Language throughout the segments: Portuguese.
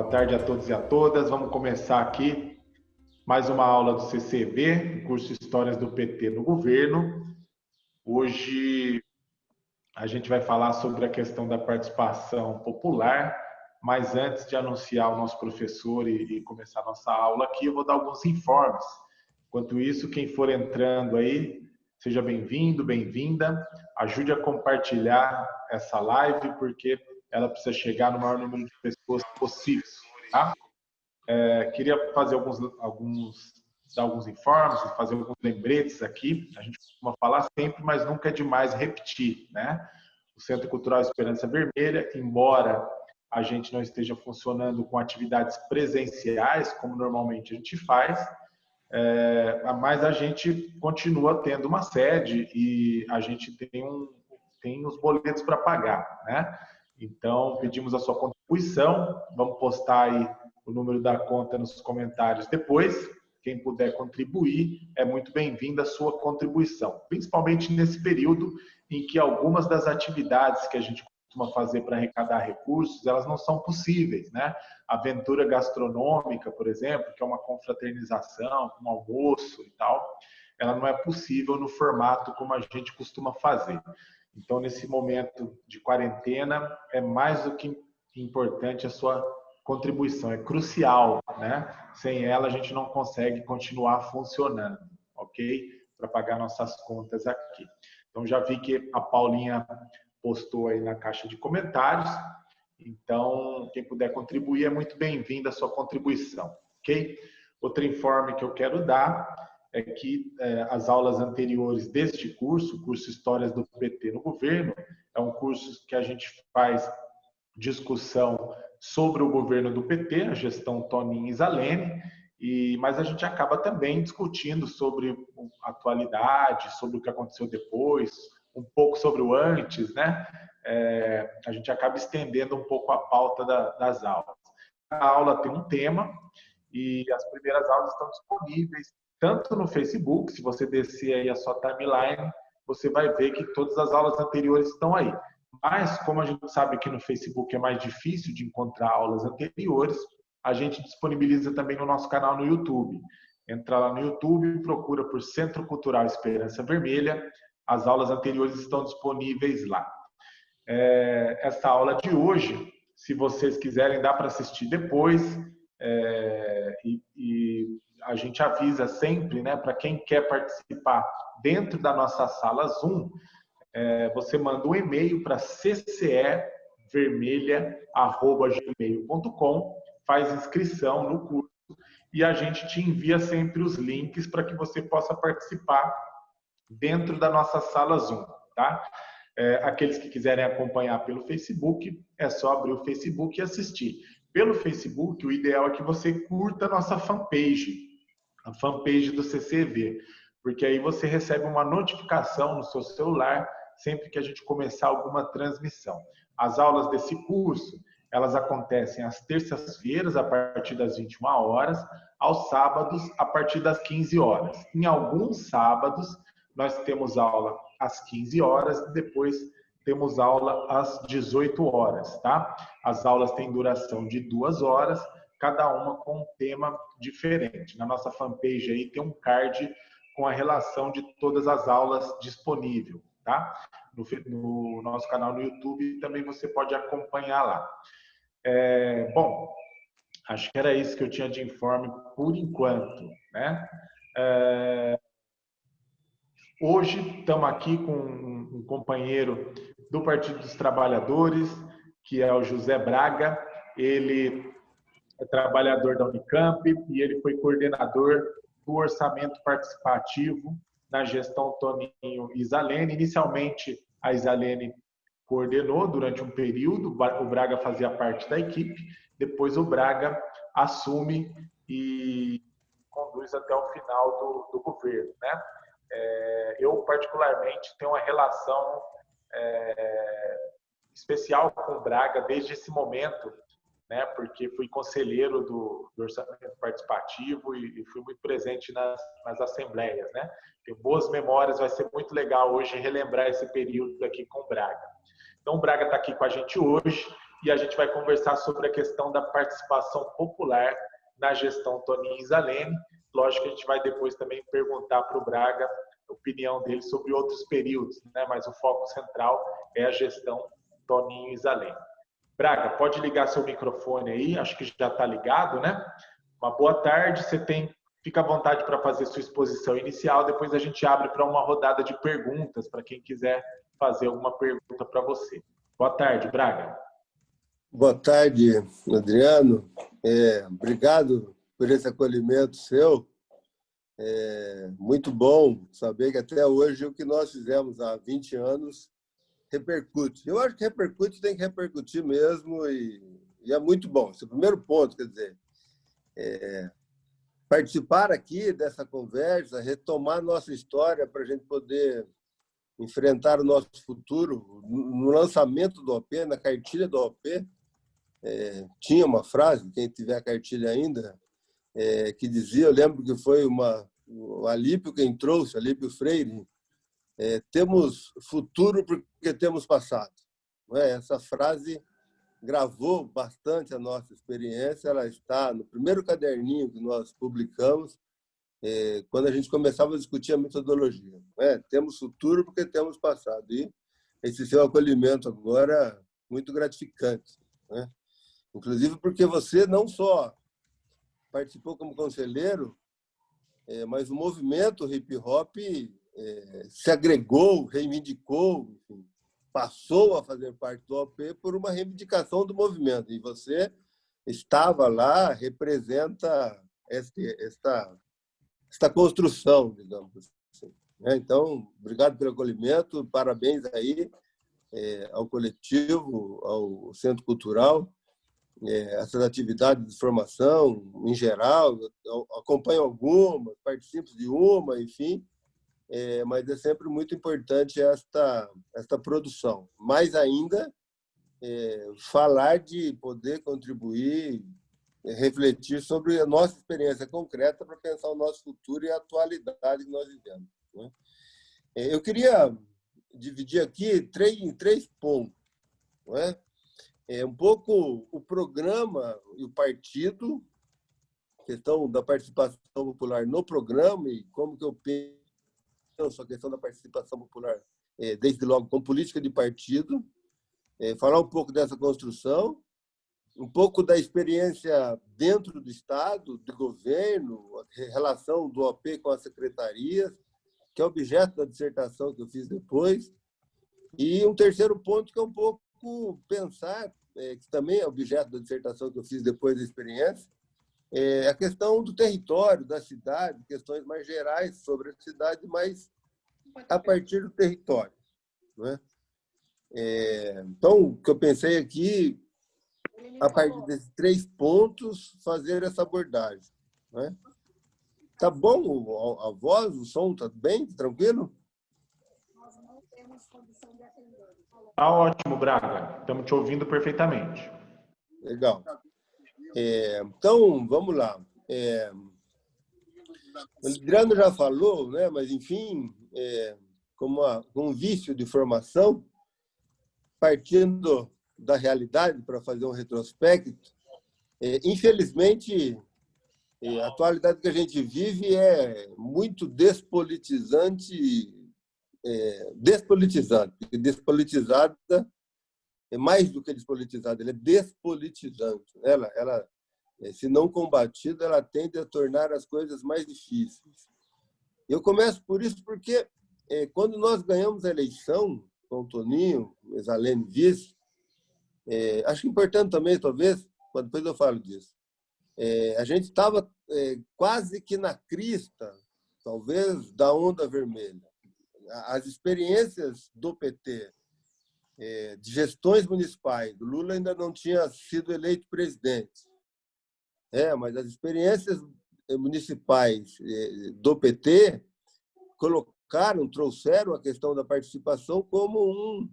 Boa tarde a todos e a todas. Vamos começar aqui mais uma aula do CCV, curso Histórias do PT no Governo. Hoje a gente vai falar sobre a questão da participação popular, mas antes de anunciar o nosso professor e, e começar a nossa aula aqui, eu vou dar alguns informes. Enquanto isso, quem for entrando aí, seja bem-vindo, bem-vinda. Ajude a compartilhar essa live, porque ela precisa chegar no maior número de pessoas possível. Tá? É, queria fazer alguns, alguns, dar alguns informes, fazer alguns lembretes aqui. A gente costuma falar sempre, mas nunca é demais repetir. Né? O Centro Cultural Esperança Vermelha, embora a gente não esteja funcionando com atividades presenciais, como normalmente a gente faz, é, mas a gente continua tendo uma sede e a gente tem, um, tem os boletos para pagar. Né? Então, pedimos a sua contribuição. Vamos postar aí o número da conta nos comentários depois. Quem puder contribuir, é muito bem-vinda a sua contribuição, principalmente nesse período em que algumas das atividades que a gente costuma fazer para arrecadar recursos, elas não são possíveis, né? Aventura gastronômica, por exemplo, que é uma confraternização, um almoço e tal, ela não é possível no formato como a gente costuma fazer. Então, nesse momento de quarentena, é mais do que importante a sua contribuição, é crucial, né? Sem ela, a gente não consegue continuar funcionando, ok? Para pagar nossas contas aqui. Então, já vi que a Paulinha postou aí na caixa de comentários. Então, quem puder contribuir é muito bem-vindo a sua contribuição, ok? Outro informe que eu quero dar é que é, as aulas anteriores deste curso, curso Histórias do PT no Governo, é um curso que a gente faz discussão sobre o governo do PT, a gestão Toninho e Zalene, e, mas a gente acaba também discutindo sobre a atualidade, sobre o que aconteceu depois, um pouco sobre o antes, né? É, a gente acaba estendendo um pouco a pauta da, das aulas. A aula tem um tema e as primeiras aulas estão disponíveis tanto no Facebook, se você descer aí a sua timeline, você vai ver que todas as aulas anteriores estão aí. Mas, como a gente sabe que no Facebook é mais difícil de encontrar aulas anteriores, a gente disponibiliza também no nosso canal no YouTube. Entra lá no YouTube, procura por Centro Cultural Esperança Vermelha. As aulas anteriores estão disponíveis lá. É, essa aula de hoje, se vocês quiserem, dá para assistir depois. É, e, e a gente avisa sempre, né, para quem quer participar dentro da nossa sala Zoom, é, você manda um e-mail para ccevermelha@gmail.com, faz inscrição no curso e a gente te envia sempre os links para que você possa participar dentro da nossa sala Zoom, tá? É, aqueles que quiserem acompanhar pelo Facebook, é só abrir o Facebook e assistir. Pelo Facebook, o ideal é que você curta a nossa fanpage, a fanpage do CCV, porque aí você recebe uma notificação no seu celular sempre que a gente começar alguma transmissão. As aulas desse curso, elas acontecem às terças-feiras a partir das 21 horas, aos sábados a partir das 15 horas. Em alguns sábados nós temos aula às 15 horas depois temos aula às 18 horas, tá? As aulas têm duração de duas horas cada uma com um tema diferente. Na nossa fanpage aí tem um card com a relação de todas as aulas disponível, tá? No, no nosso canal no YouTube também você pode acompanhar lá. É, bom, acho que era isso que eu tinha de informe por enquanto, né? É, hoje estamos aqui com um companheiro do Partido dos Trabalhadores, que é o José Braga. Ele é trabalhador da Unicamp e ele foi coordenador do orçamento participativo na gestão Toninho Isalene. Inicialmente, a Isalene coordenou durante um período, o Braga fazia parte da equipe, depois o Braga assume e conduz até o final do, do governo. Né? É, eu, particularmente, tenho uma relação é, especial com o Braga desde esse momento né, porque fui conselheiro do, do orçamento participativo e, e, fui muito presente nas, nas assembleias. Né? Tenho boas memórias, vai ser muito legal hoje relembrar esse período aqui com o Braga. Então, o Braga está aqui com a gente hoje. e a gente vai conversar sobre a questão da participação popular na gestão Toninho Isalene. Lógico que a gente vai depois também perguntar para o Braga a opinião dele sobre outros períodos, né? mas o foco central é a gestão Toninho Isalene. Braga, pode ligar seu microfone aí, acho que já está ligado, né? Uma boa tarde, você tem, fica à vontade para fazer sua exposição inicial, depois a gente abre para uma rodada de perguntas, para quem quiser fazer alguma pergunta para você. Boa tarde, Braga. Boa tarde, Adriano. É, obrigado por esse acolhimento seu. É muito bom saber que até hoje o que nós fizemos há 20 anos repercute. Eu acho que repercute tem que repercutir mesmo e, e é muito bom. Esse é o primeiro ponto, quer dizer, é, participar aqui dessa conversa, retomar nossa história para a gente poder enfrentar o nosso futuro. No lançamento do OP, na cartilha do OP, é, tinha uma frase, quem tiver a cartilha ainda, é, que dizia, eu lembro que foi uma, o Alípio quem trouxe, Alípio Freire, é, temos futuro porque temos passado. É? Essa frase gravou bastante a nossa experiência, ela está no primeiro caderninho que nós publicamos, é, quando a gente começava a discutir a metodologia. É? Temos futuro porque temos passado. E esse seu acolhimento agora muito gratificante. Né? Inclusive porque você não só participou como conselheiro, é, mas o movimento hip hop é, se agregou, reivindicou, enfim, passou a fazer parte do OP por uma reivindicação do movimento. E você estava lá, representa esta, esta, esta construção, digamos assim. Né? Então, obrigado pelo acolhimento, parabéns aí é, ao coletivo, ao Centro Cultural, é, essas atividades de formação, em geral, acompanho algumas, participo de uma, enfim, é, mas é sempre muito importante esta, esta produção. Mais ainda, é, falar de poder contribuir, é, refletir sobre a nossa experiência concreta para pensar o nosso futuro e a atualidade que nós vivemos. Né? É, eu queria dividir aqui três, em três pontos. Não é? é um pouco o programa e o partido, questão da participação popular no programa e como que eu penso a questão da participação popular, é, desde logo com política de partido, é, falar um pouco dessa construção, um pouco da experiência dentro do Estado, do governo, relação do OP com as secretarias, que é objeto da dissertação que eu fiz depois, e um terceiro ponto que é um pouco pensar é, que também é objeto da dissertação que eu fiz depois da experiência, é a questão do território, da cidade, questões mais gerais sobre a cidade, mas a partir do território. Não é? Então, o que eu pensei aqui, a partir desses três pontos, fazer essa abordagem. Não é? Tá bom a voz, o som tá bem, tranquilo? Nós não temos condição de atender. Tá ótimo, Braga. Estamos te ouvindo perfeitamente. Legal. É, então, vamos lá. É, o Adriano já falou, né? mas, enfim, é, como um vício de formação, partindo da realidade para fazer um retrospecto, é, infelizmente, é, a atualidade que a gente vive é muito despolitizante é, despolitizante. Despolitizada é mais do que despolitizada, ela é despolitizante. Ela, ela, é, se não combatida, ela tende a tornar as coisas mais difíceis. Eu começo por isso porque é, quando nós ganhamos a eleição com o Toninho, Exalene vice, é, acho importante também, talvez, depois eu falo disso, é, a gente estava é, quase que na crista, talvez, da onda vermelha as experiências do PT, de gestões municipais, o Lula ainda não tinha sido eleito presidente, é, mas as experiências municipais é, do PT colocaram, trouxeram a questão da participação como um,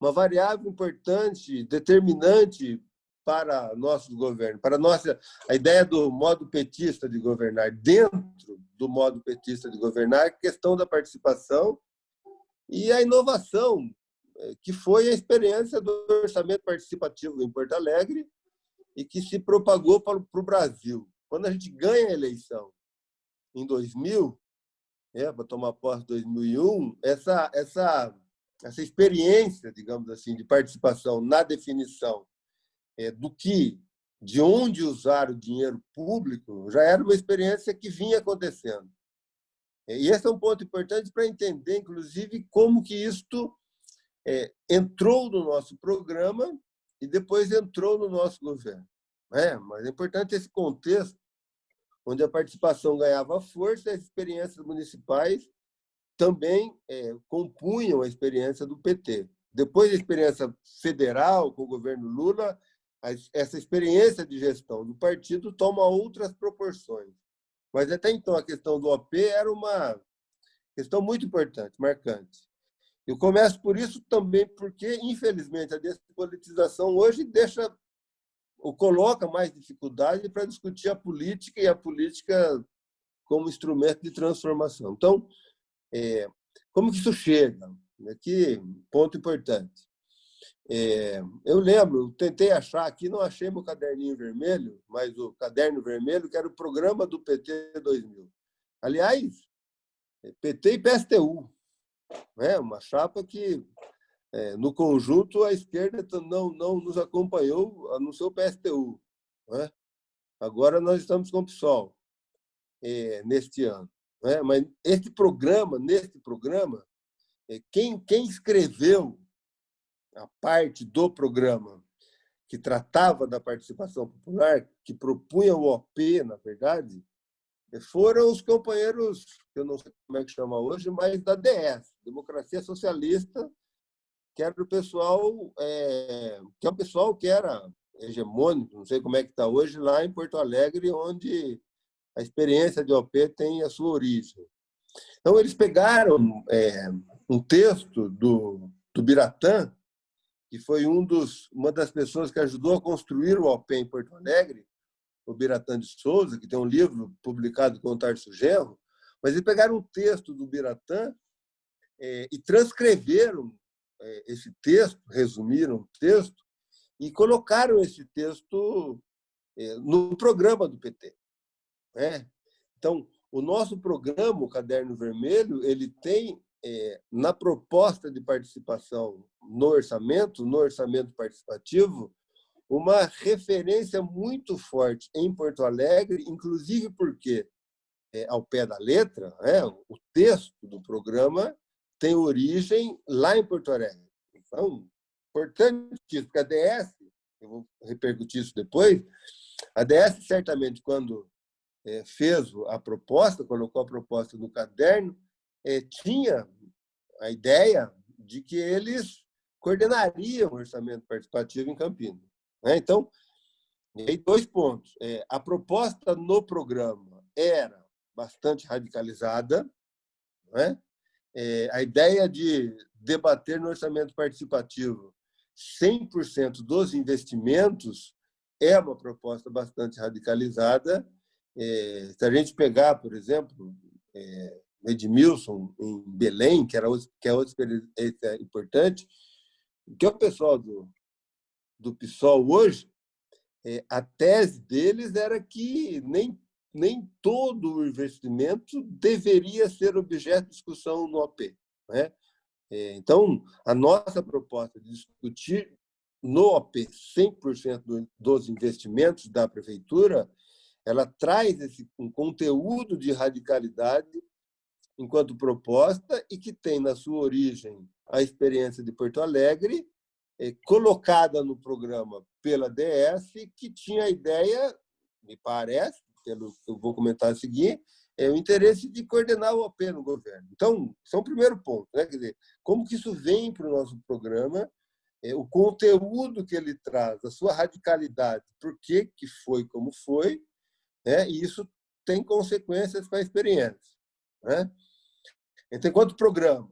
uma variável importante, determinante para nosso governo, para nossa a ideia do modo petista de governar. Dentro do modo petista de governar, questão da participação e a inovação que foi a experiência do orçamento participativo em Porto Alegre e que se propagou para o Brasil. Quando a gente ganha a eleição em 2000, é, para tomar posse em 2001, essa, essa, essa experiência, digamos assim, de participação na definição é, do que, de onde usar o dinheiro público, já era uma experiência que vinha acontecendo. E esse é um ponto importante para entender, inclusive, como que isto é, entrou no nosso programa e depois entrou no nosso governo. É, mas é importante esse contexto, onde a participação ganhava força, as experiências municipais também é, compunham a experiência do PT. Depois da experiência federal, com o governo Lula, essa experiência de gestão do partido toma outras proporções. Mas até então a questão do OP era uma questão muito importante, marcante. Eu começo por isso também porque, infelizmente, a despolitização hoje deixa ou coloca mais dificuldade para discutir a política e a política como instrumento de transformação. Então, é, como que isso chega? Aqui, ponto importante. É, eu lembro, tentei achar aqui, não achei meu caderninho vermelho, mas o caderno vermelho, que era o programa do PT 2000. Aliás, PT e PSTU, né? uma chapa que, é, no conjunto, a esquerda não, não nos acompanhou, anunciou o PSTU. Né? Agora nós estamos com o PSOL é, neste ano. Né? Mas este programa, neste programa, é, quem, quem escreveu a parte do programa que tratava da participação popular, que propunha o OP, na verdade, foram os companheiros, que eu não sei como é que chama hoje, mas da DS, Democracia Socialista, que era o pessoal, é, que é um pessoal que era hegemônico, não sei como é que está hoje, lá em Porto Alegre, onde a experiência de OP tem a sua origem. Então, eles pegaram é, um texto do, do Biratã, que foi um dos, uma das pessoas que ajudou a construir o OP em Porto Alegre, o Biratã de Souza, que tem um livro publicado com o Tarso Genro, mas eles pegaram um texto do Biratã é, e transcreveram é, esse texto, resumiram o texto, e colocaram esse texto é, no programa do PT. Né? Então, o nosso programa, o Caderno Vermelho, ele tem é, na proposta de participação no orçamento, no orçamento participativo, uma referência muito forte em Porto Alegre, inclusive porque, é, ao pé da letra, é, o texto do programa tem origem lá em Porto Alegre. Então, importante isso, porque a DS, eu vou repercutir isso depois, a DS, certamente, quando é, fez a proposta, colocou a proposta no caderno, é, tinha a ideia de que eles coordenariam o orçamento participativo em Campinas. Né? Então, aí dois pontos. É, a proposta no programa era bastante radicalizada. Né? É, a ideia de debater no orçamento participativo 100% dos investimentos é uma proposta bastante radicalizada. É, se a gente pegar, por exemplo, é, Edmilson, em Belém, que, era, que é outra experiência importante, que é o pessoal do, do PSOL hoje, é, a tese deles era que nem, nem todo o investimento deveria ser objeto de discussão no OP. Né? É, então, a nossa proposta de discutir no OP 100% dos investimentos da prefeitura, ela traz esse, um conteúdo de radicalidade enquanto proposta e que tem na sua origem a experiência de Porto Alegre, colocada no programa pela DS, que tinha a ideia, me parece, pelo que eu vou comentar a seguir, é o interesse de coordenar o OP no governo. Então, isso é um primeiro ponto. Né? Quer dizer, como que isso vem para o nosso programa, é, o conteúdo que ele traz, a sua radicalidade, por que, que foi como foi, né? e isso tem consequências para a experiência. Né? Então, enquanto programa,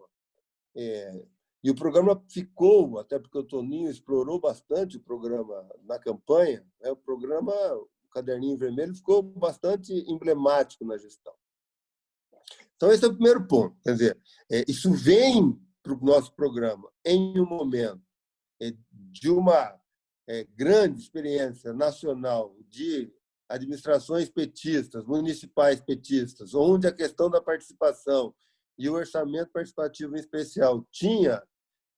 é, e o programa ficou, até porque o Toninho explorou bastante o programa na campanha, né, o programa, o Caderninho Vermelho, ficou bastante emblemático na gestão. Então, esse é o primeiro ponto. Quer dizer, é, isso vem para o nosso programa em um momento é, de uma é, grande experiência nacional de administrações petistas, municipais petistas, onde a questão da participação e o orçamento participativo em especial tinha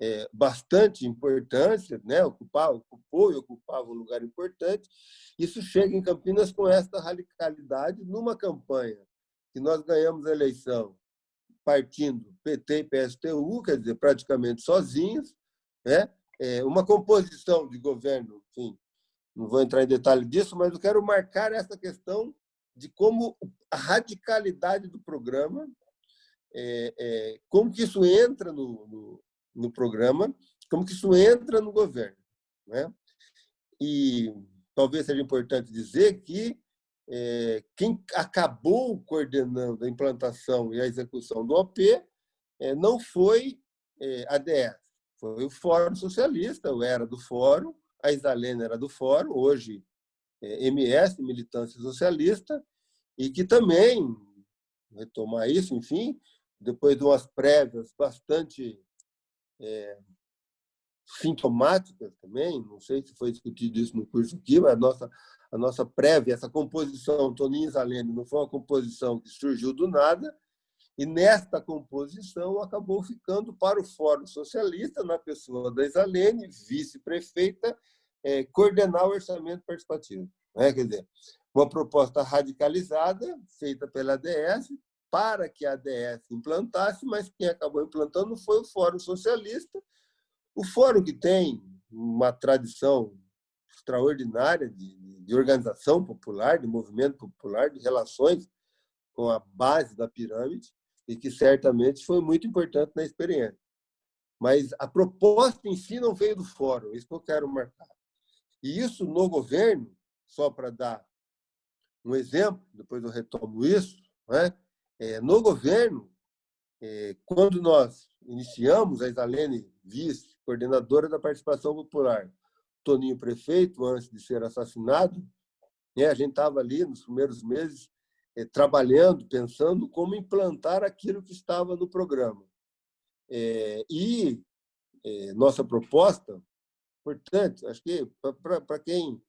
é, bastante importância, né? ocupava, ocupou e ocupava um lugar importante, isso chega em Campinas com esta radicalidade numa campanha que nós ganhamos a eleição partindo PT e PSTU, quer dizer, praticamente sozinhos, né? É uma composição de governo, enfim, não vou entrar em detalhe disso, mas eu quero marcar essa questão de como a radicalidade do programa, é, é, como que isso entra no, no, no, programa, como que isso entra no governo. Né? E talvez seja importante dizer que é, quem acabou coordenando a implantação e a execução do OP é, não foi é, a DS, foi o Fórum Socialista, eu era do Fórum, a Isalene era do Fórum, hoje é MS, Militância Socialista, e que também, retomar isso, enfim, depois de umas prévias bastante é, sintomáticas também, não sei se foi discutido isso no curso aqui, mas a nossa, a nossa prévia, essa composição Toninho Isalene não foi uma composição que surgiu do nada, e nesta composição acabou ficando para o Fórum Socialista, na pessoa da Isalene, vice-prefeita, é, coordenar o orçamento participativo. Né? Quer dizer, uma proposta radicalizada, feita pela ADS, para que a ADS implantasse, mas quem acabou implantando foi o Fórum Socialista, o fórum que tem uma tradição extraordinária de, de organização popular, de movimento popular, de relações com a base da pirâmide, e que certamente foi muito importante na experiência. Mas a proposta em si não veio do fórum, isso que eu quero marcar. E isso no governo, só para dar um exemplo, depois eu retomo isso, né? É, no governo, é, quando nós iniciamos, a Isalene vice, coordenadora da participação popular, Toninho prefeito, antes de ser assassinado, né, a gente estava ali nos primeiros meses é, trabalhando, pensando como implantar aquilo que estava no programa. É, e é, nossa proposta, portanto, acho que para quem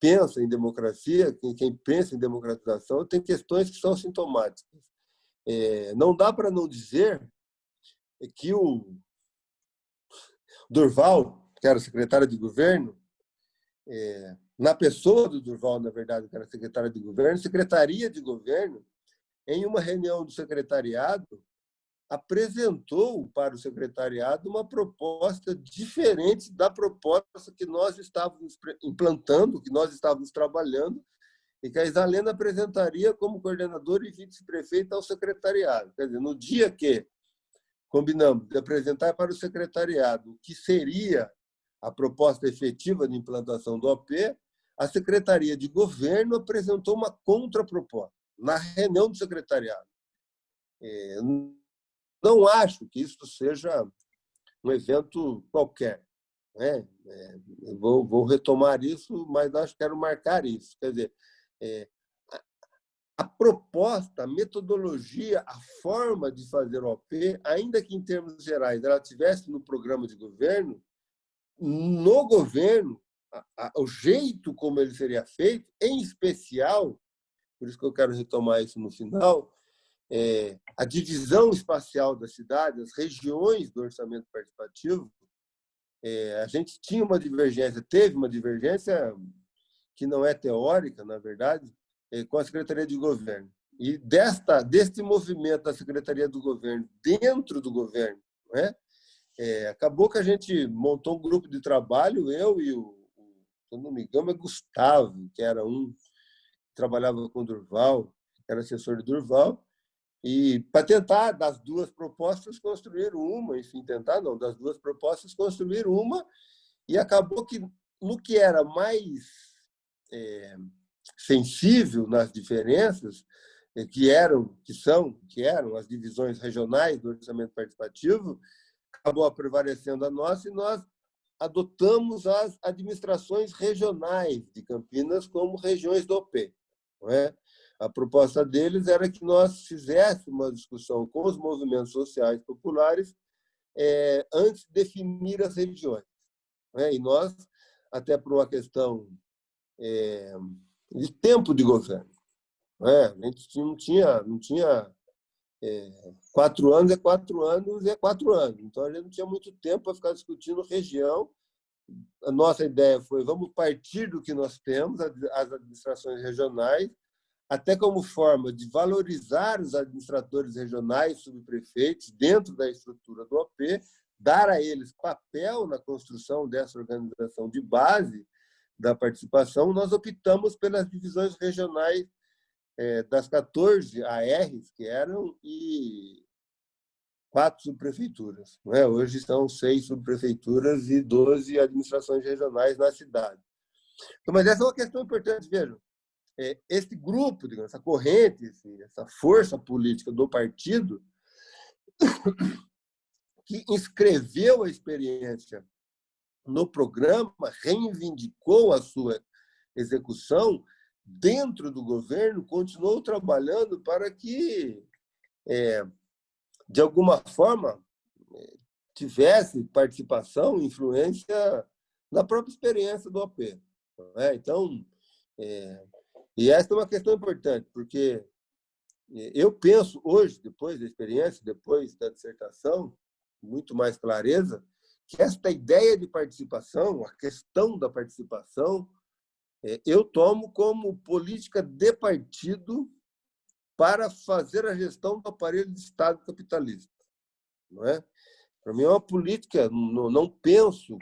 pensa em democracia, quem, pensa em democratização, tem questões que são sintomáticas. não dá para não dizer que o Durval, que era secretário de governo, é, na pessoa do Durval, na verdade, que era secretário de governo, secretaria de governo, em uma reunião do secretariado, apresentou para o secretariado uma proposta diferente da proposta que nós estávamos implantando, que nós estávamos trabalhando, e que a Isalena apresentaria como coordenador e vice-prefeita ao secretariado. Quer dizer, no dia que combinamos de apresentar para o secretariado o que seria a proposta efetiva de implantação do OP, a Secretaria de Governo apresentou uma contraproposta na reunião do secretariado. É, não acho que isso seja um evento qualquer. Né? É, vou, vou, retomar isso, mas acho que quero marcar isso. Quer dizer, é, a proposta, a metodologia, a forma de fazer OP, ainda que em termos gerais ela tivesse no programa de governo, no governo, a, a, o jeito como ele seria feito, em especial, por isso que eu quero retomar isso no final, é, a divisão espacial da cidade, as regiões do orçamento participativo, é, a gente tinha uma divergência, teve uma divergência que não é teórica, na verdade, eh, com a Secretaria de Governo. E desta, deste movimento da Secretaria do Governo dentro do governo, né, é, acabou que a gente montou um grupo de trabalho, eu e o, se não me engano, é Gustavo, que era um que trabalhava com Durval, era assessor de Durval, e para tentar, das duas propostas, construir uma, enfim, tentar não, das duas propostas, construir uma, e acabou que no que era mais é, sensível nas diferenças eh, que eram, que são, que eram as divisões regionais do orçamento participativo, acabou prevalecendo a nossa e nós adotamos as administrações regionais de Campinas como regiões do OP. É? A proposta deles era que nós fizéssemos uma discussão com os movimentos sociais populares é, antes de definir as regiões. Né? E nós, até por uma questão é, de tempo de governo, né? a gente não tinha, não tinha é, quatro anos é quatro anos é quatro anos. Então, a gente não tinha muito tempo para ficar discutindo região. A nossa ideia foi, vamos partir do que nós temos, as administrações regionais, até como forma de valorizar os administradores regionais, subprefeitos, dentro da estrutura do OP, dar a eles papel na construção dessa organização de base da participação, nós optamos pelas divisões regionais é, das 14 ARs que eram e quatro subprefeituras. Não é? Hoje são seis subprefeituras e 12 administrações regionais na cidade. Mas essa é uma questão importante, vejam. É, esse grupo, digamos, essa corrente, essa força política do partido, que inscreveu a experiência no programa, reivindicou a sua execução, dentro do governo, continuou trabalhando para que, é, de alguma forma, é, tivesse participação, influência na própria experiência do OP. É? Então, é, e essa é uma questão importante, porque é, eu penso hoje, depois da experiência, depois da dissertação, muito mais clareza, que esta ideia de participação, a questão da participação, é, eu tomo como política de partido para fazer a gestão do aparelho de Estado capitalista. Não é? Para mim é uma política, não, não penso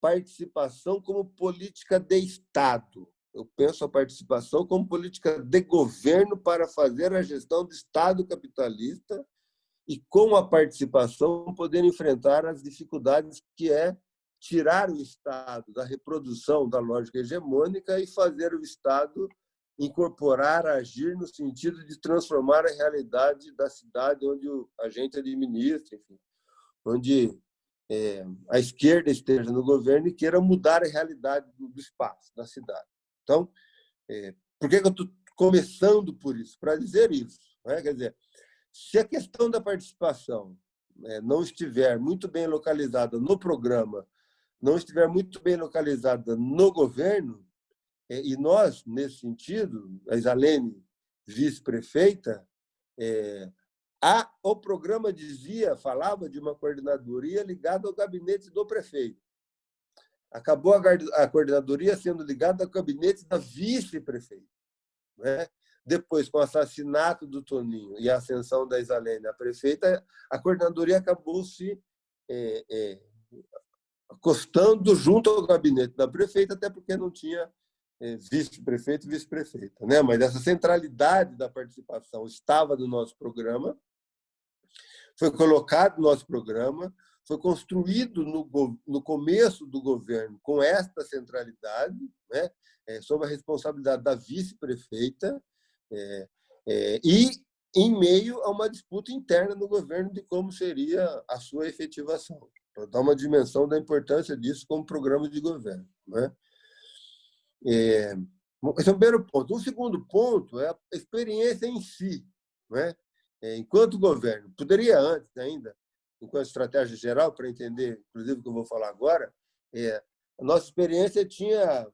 participação como política de Estado. Eu penso a participação como política de governo para fazer a gestão do Estado capitalista e, com a participação, poder enfrentar as dificuldades que é tirar o Estado da reprodução da lógica hegemônica e fazer o Estado incorporar, agir no sentido de transformar a realidade da cidade onde a gente administra, enfim, onde é, a esquerda esteja no governo e queira mudar a realidade do, do espaço, da cidade. Então, é, por que, eu estou começando por isso? Para dizer isso. Né? Quer dizer, se a questão da participação é, não estiver muito bem localizada no programa não estiver muito bem localizada no governo, é, e nós, nesse sentido, a Isalene, vice-prefeita, é, a, o programa dizia, falava de uma coordenadoria ligada ao gabinete do prefeito. Acabou a, coordenadoria sendo ligada ao gabinete da vice-prefeita. Né? Depois, com o assassinato do Toninho e a ascensão da Isalene a prefeita, a coordenadoria acabou se é, é, acostando junto ao gabinete da prefeita, até porque não tinha eh, vice-prefeito e vice-prefeita. Né? Mas essa centralidade da participação estava no nosso programa, foi colocado no nosso programa, foi construído no, no começo do governo com esta centralidade, né? É, sob a responsabilidade da vice-prefeita, é, é, e em meio a uma disputa interna no governo de como seria a sua efetivação para dar uma dimensão da importância disso como programa de governo. Né? É, esse é o primeiro ponto. O segundo ponto é a experiência em si. Né? É, enquanto governo, poderia antes ainda, enquanto estratégia geral, para entender, inclusive, o que eu vou falar agora, é, a nossa experiência tinha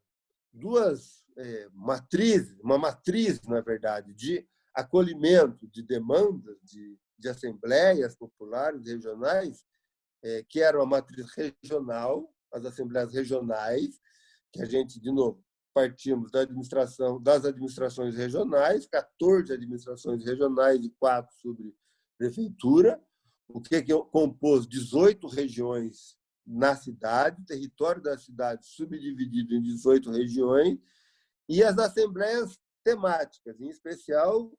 duas é, matrizes, uma matriz, na verdade, de acolhimento de demandas de, de assembleias populares regionais é, que era uma matriz regional, as assembleias regionais, que a gente, de novo, partimos da administração, das administrações regionais, 14 administrações regionais e quatro sobre prefeitura, o que, que compôs 18 regiões na cidade, território da cidade subdividido em 18 regiões, e as assembleias temáticas, em especial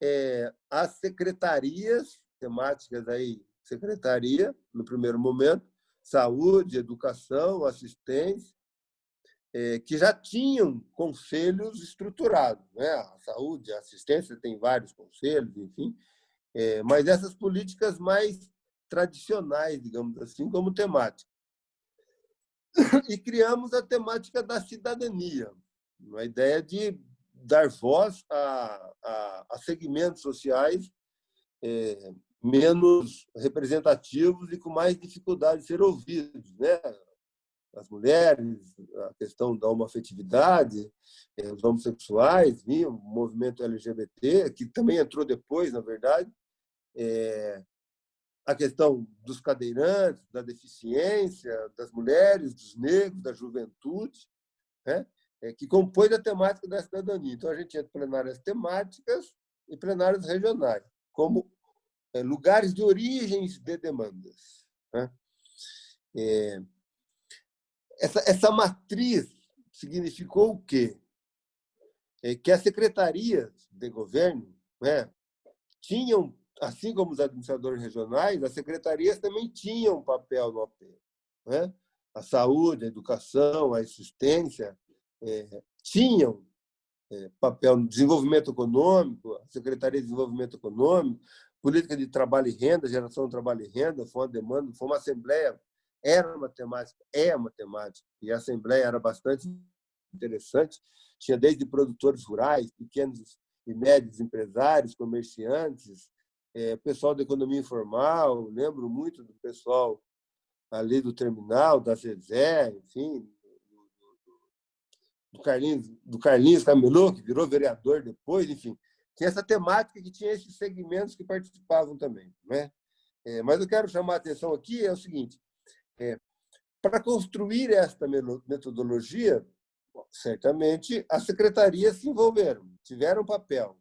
é, as secretarias temáticas aí secretaria, no primeiro momento, saúde, educação, assistência, é, que já tinham conselhos estruturados. Né? A saúde, a assistência tem vários conselhos, enfim, é, mas essas políticas mais tradicionais, digamos assim, como temática. E criamos a temática da cidadania, a ideia de dar voz a, a, a segmentos sociais é, menos representativos e com mais dificuldade de ser ouvidos. Né? As mulheres, a questão da homoafetividade, eh, os homossexuais, o movimento LGBT, que também entrou depois, na verdade, é, a questão dos cadeirantes, da deficiência, das mulheres, dos negros, da juventude, né? é, que compõe a temática da cidadania. Então, a gente tinha plenárias temáticas e plenárias regionais, como é, lugares de origens de demandas. Né? É, essa, essa matriz significou o quê? Que as secretarias de governo né, tinham assim como os administradores regionais, as secretarias também tinham um papel no OP. Né? A saúde, a educação, a assistência é, tinham é, papel no desenvolvimento econômico, a Secretaria de Desenvolvimento Econômico, política de trabalho e renda, geração de trabalho e renda, foi uma demanda, foi uma assembleia, era uma temática, é uma temática, e a assembleia era bastante interessante, tinha desde produtores rurais, pequenos e médios empresários, comerciantes, é, pessoal da economia informal, lembro muito do pessoal ali do terminal, da Zezé, enfim, do Carlinhos, do Carlinhos Camelô, que virou vereador depois, enfim. Tinha essa temática que tinha esses segmentos que participavam também. Né? É, mas eu quero chamar a atenção aqui é o seguinte, é, para construir esta metodologia, certamente as secretarias se envolveram, tiveram papel.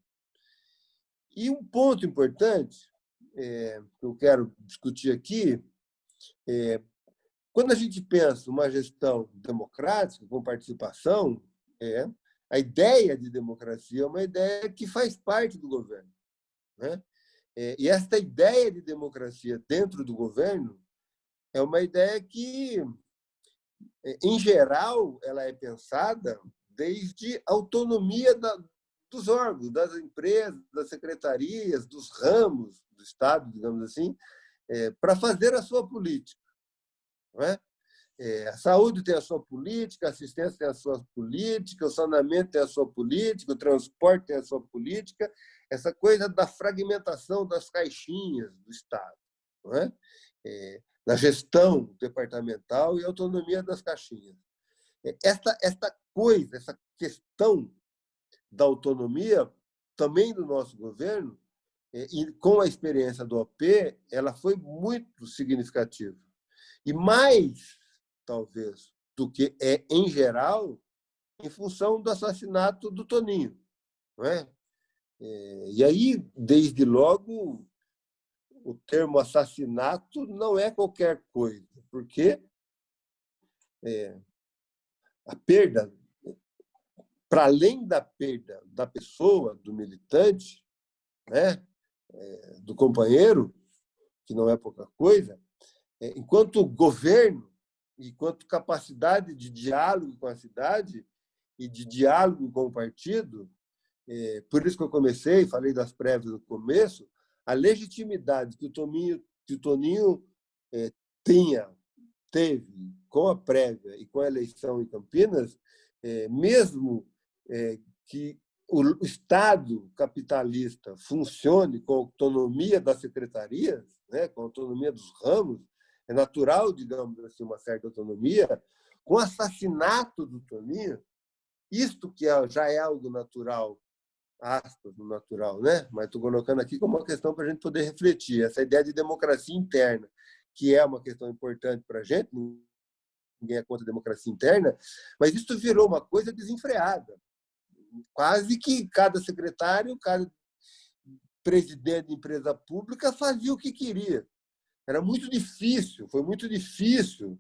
E um ponto importante é, que eu quero discutir aqui é quando a gente pensa uma gestão democrática, com participação, é, a ideia de democracia é uma ideia que faz parte do governo. Né? É, e esta ideia de democracia dentro do governo é uma ideia que, é, em geral, ela é pensada desde a autonomia da, dos órgãos, das empresas, das secretarias, dos ramos do Estado, digamos assim, é, para fazer a sua política. Não é? É, a saúde tem a sua política, a assistência tem a sua política, o saneamento tem a sua política, o transporte tem a sua política, essa coisa da fragmentação das caixinhas do Estado, não é? É, na gestão departamental e autonomia das caixinhas. É, esta, esta coisa, essa questão da autonomia, também do nosso governo, é, e com a experiência do OP, ela foi muito significativa. E mais, talvez, do que é em geral, em função do assassinato do Toninho. Não é? é e aí, desde logo, o termo assassinato não é qualquer coisa, porque é, a perda para além da perda da pessoa, do militante, né, é, do companheiro, que não é pouca coisa, é, enquanto governo, enquanto capacidade de diálogo com a cidade e de diálogo com o partido, é, por isso que eu comecei, falei das prévias no começo, a legitimidade que o Toninho, que o Toninho tinha, teve com a prévia e com a eleição em Campinas, mesmo é, que o Estado capitalista funcione com autonomia das secretarias, né, com autonomia dos ramos, é natural, digamos assim, uma certa autonomia, com o assassinato do Toninho, isto que é, já é algo natural, aspas, natural, né? mas estou colocando aqui como uma questão para a gente poder refletir, essa ideia de democracia interna, que é uma questão importante para a gente, ninguém é contra a democracia interna, mas isso virou uma coisa desenfreada quase que cada secretário, cada presidente de empresa pública fazia o que queria. Era muito difícil, foi muito difícil,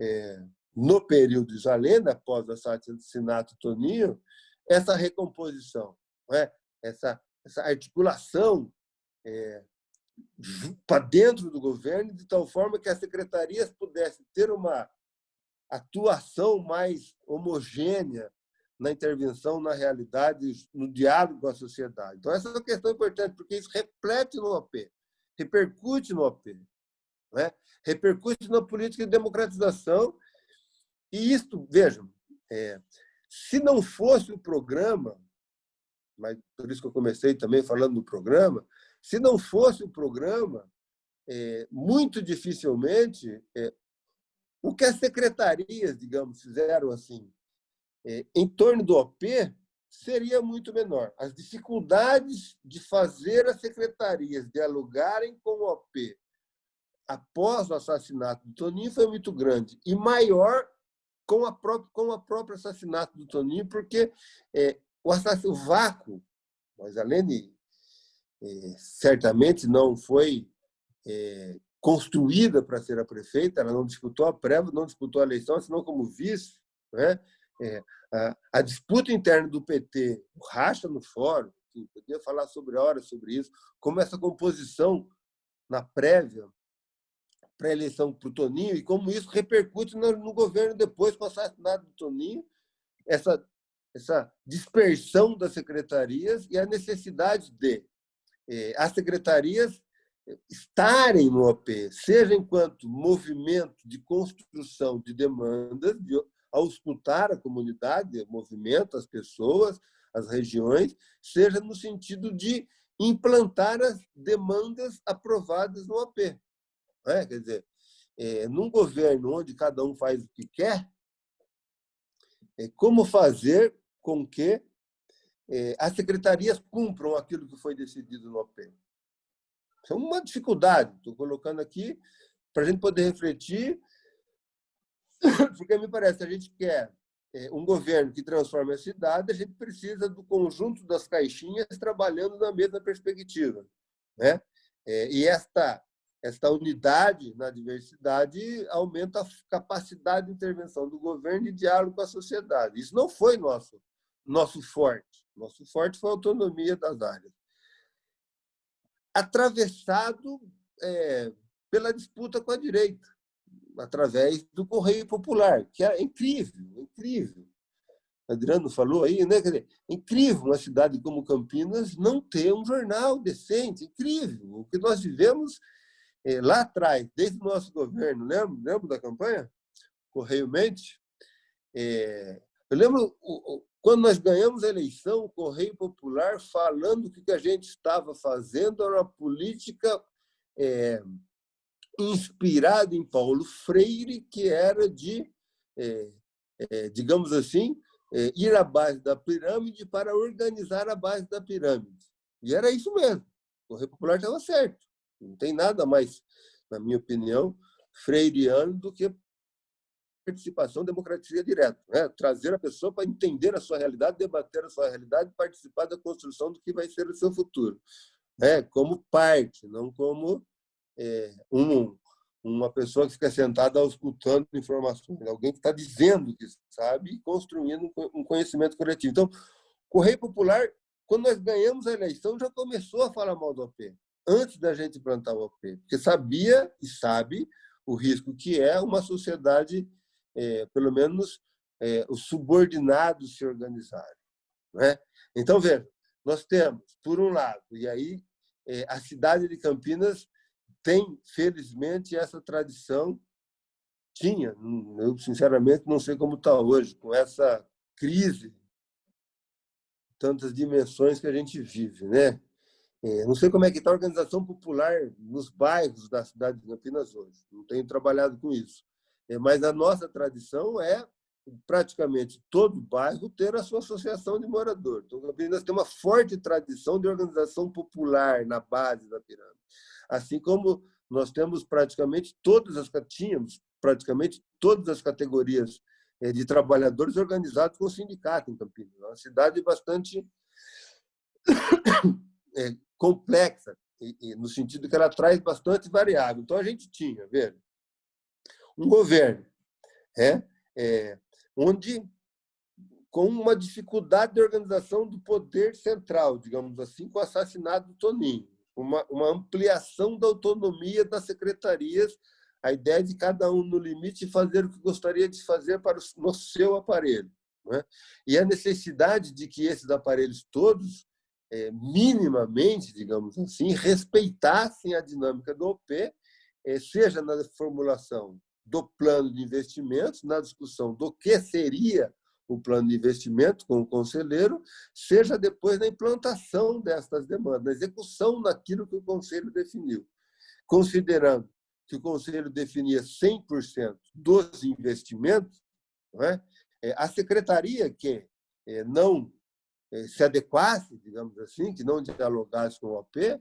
é, no período de Zalenda, após o assassinato Toninho, essa recomposição, é? essa, essa articulação é, para dentro do governo, de tal forma que as secretarias pudessem ter uma atuação mais homogênea na intervenção na realidade, no diálogo com a sociedade. Então, essa é uma questão importante, porque isso reflete no OP, repercute no OP, né? repercute na política de democratização. E isso, vejam, é, se não fosse o programa, mas por isso que eu comecei também falando do programa, Se não fosse o programa, é, muito dificilmente é, o que as secretarias, digamos, fizeram assim, em torno do OP, seria muito menor. As dificuldades de fazer as secretarias dialogarem com o OP após o assassinato do Toninho foi muito grande e maior com a própria com o próprio assassinato do Toninho, porque é, o, o vácuo, mas além de é, certamente não foi é, construída para ser a prefeita, ela não disputou a prévia, não disputou a eleição, assinou como vice. Né? É, a, a, disputa interna do PT, o racha no fórum, podia falar sobre horas sobre isso, como essa composição na prévia para a eleição para o Toninho e como isso repercute no, no, governo depois com o assassinato do Toninho, essa, essa dispersão das secretarias e a necessidade de eh, as secretarias estarem no OP, seja enquanto movimento de construção de demandas, de auscultar a comunidade, o movimento, as pessoas, as regiões, seja no sentido de implantar as demandas aprovadas no OP. É? Quer dizer, é, num governo onde cada um faz o que quer, é, como fazer com que é, as secretarias cumpram aquilo que foi decidido no OP? Isso é uma dificuldade. Estou colocando aqui para a gente poder refletir, porque me parece a gente quer é, um governo que transforme a cidade, a gente precisa do conjunto das caixinhas trabalhando na mesma perspectiva. Né? É, e esta, esta unidade na diversidade aumenta a capacidade de intervenção do governo e diálogo com a sociedade. Isso não foi nosso, nosso forte. Nosso forte foi a autonomia das áreas atravessado é, pela disputa com a direita, através do Correio Popular, que é incrível, incrível. Adriano falou aí, né? Dizer, incrível uma cidade como Campinas não ter um jornal decente, incrível. O que nós vivemos é, lá atrás, desde o nosso governo, lembra, lembra da campanha? Correio Mente? É, eu lembro quando nós ganhamos a eleição, o Correio Popular falando que o que a gente estava fazendo era uma política é, inspirada em Paulo Freire, que era de, é, é, digamos assim, é, ir à base da pirâmide para organizar a base da pirâmide. E era isso mesmo. O Correio Popular estava certo. Não tem nada mais, na minha opinião, freiriano do que participação, democracia direta. Né? Trazer a pessoa para entender a sua realidade, debater a sua realidade, participar da construção do que vai ser o seu futuro. Né? Como parte, não como é, um, uma pessoa que fica sentada escutando informações. Alguém que está dizendo que sabe construindo um conhecimento coletivo. Então, Correio Popular, quando nós ganhamos a eleição, já começou a falar mal do OP, antes da gente implantar o OP, porque sabia e sabe o risco que é uma sociedade é, pelo menos, é, os subordinados se organizarem. Né? Então, veja, nós temos, por um lado, e aí é, a cidade de Campinas tem, felizmente, essa tradição, tinha, eu sinceramente não sei como está hoje, com essa crise, tantas dimensões que a gente vive. Né? É, não sei como é que está a organização popular nos bairros da cidade de Campinas hoje, não tenho trabalhado com isso. É, mas a nossa tradição é praticamente todo bairro ter a sua associação de moradores. Então, Campinas tem uma forte tradição de organização popular na base da pirâmide. Assim como nós temos praticamente todas as tínhamos praticamente todas as categorias é, de trabalhadores organizados com sindicato em Campinas. É uma cidade bastante é, complexa, no sentido que ela traz bastante variável. Então, a gente tinha, veja, um governo é, é, onde, com uma dificuldade de organização do poder central, digamos assim, com o assassinato do Toninho, uma, uma ampliação da autonomia das secretarias, a ideia de cada um, no limite, fazer o que gostaria de fazer para o, no seu aparelho. É? E a necessidade de que esses aparelhos todos, é, minimamente, digamos assim, respeitassem a dinâmica do OP, é, seja na formulação do plano de investimentos, na discussão do que seria o plano de investimento com o conselheiro, seja depois na implantação destas demandas, na execução daquilo que o conselho definiu, considerando que o conselho definia 100% dos investimentos, é? é a secretaria que é, não é, se adequasse, digamos assim, que não dialogasse com o OP,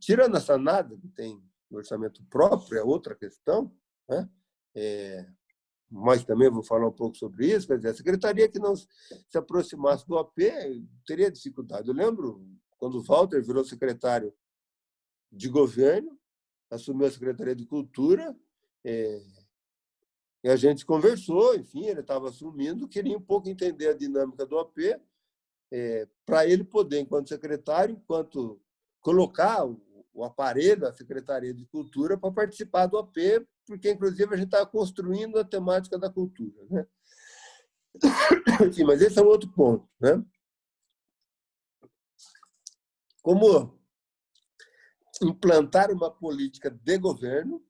tirando essa nada que tem orçamento próprio, é outra questão, né? É, mas também vou falar um pouco sobre isso, quer dizer, a secretaria que não se aproximasse do OP teria dificuldade. Eu lembro quando o Walter virou secretário de governo, assumiu a Secretaria de Cultura, é, e a gente conversou, enfim, ele estava assumindo, queria um pouco entender a dinâmica do OP, é, para ele poder, enquanto secretário, enquanto colocar o aparelho, a Secretaria de Cultura, para participar do AP, porque, inclusive, a gente está construindo a temática da cultura. Né? Enfim, mas esse é um outro ponto. Né? Como implantar uma política de governo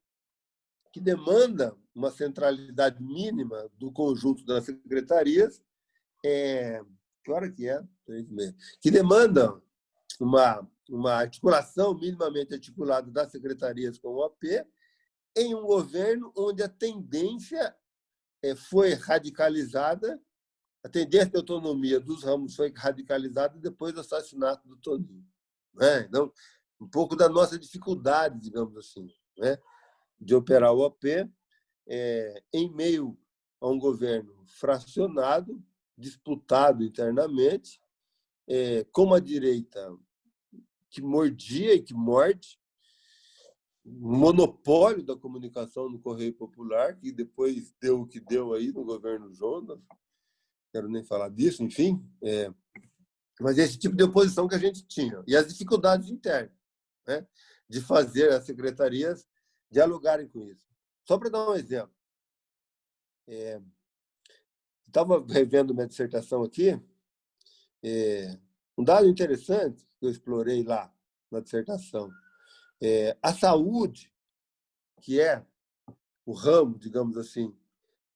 que demanda uma centralidade mínima do conjunto das secretarias, é, que que é? Que demanda uma uma articulação minimamente articulada das secretarias com o OP, em um governo onde a tendência eh, foi radicalizada, a tendência de autonomia dos ramos foi radicalizada depois do assassinato do Toninho. Né? Então, um pouco da nossa dificuldade, digamos assim, né? de operar o OP é, em meio a um governo fracionado, disputado internamente, é, como a direita que mordia e que morde, monopólio da comunicação no Correio Popular, que depois deu o que deu aí no governo Jonas, quero nem falar disso, enfim. É, mas esse tipo de oposição que a gente tinha. E as dificuldades internas né, de fazer as secretarias dialogarem com isso. Só para dar um exemplo. É, Estava revendo minha dissertação aqui. É, um dado interessante que eu explorei lá na dissertação. É, a saúde, que é o ramo, digamos assim,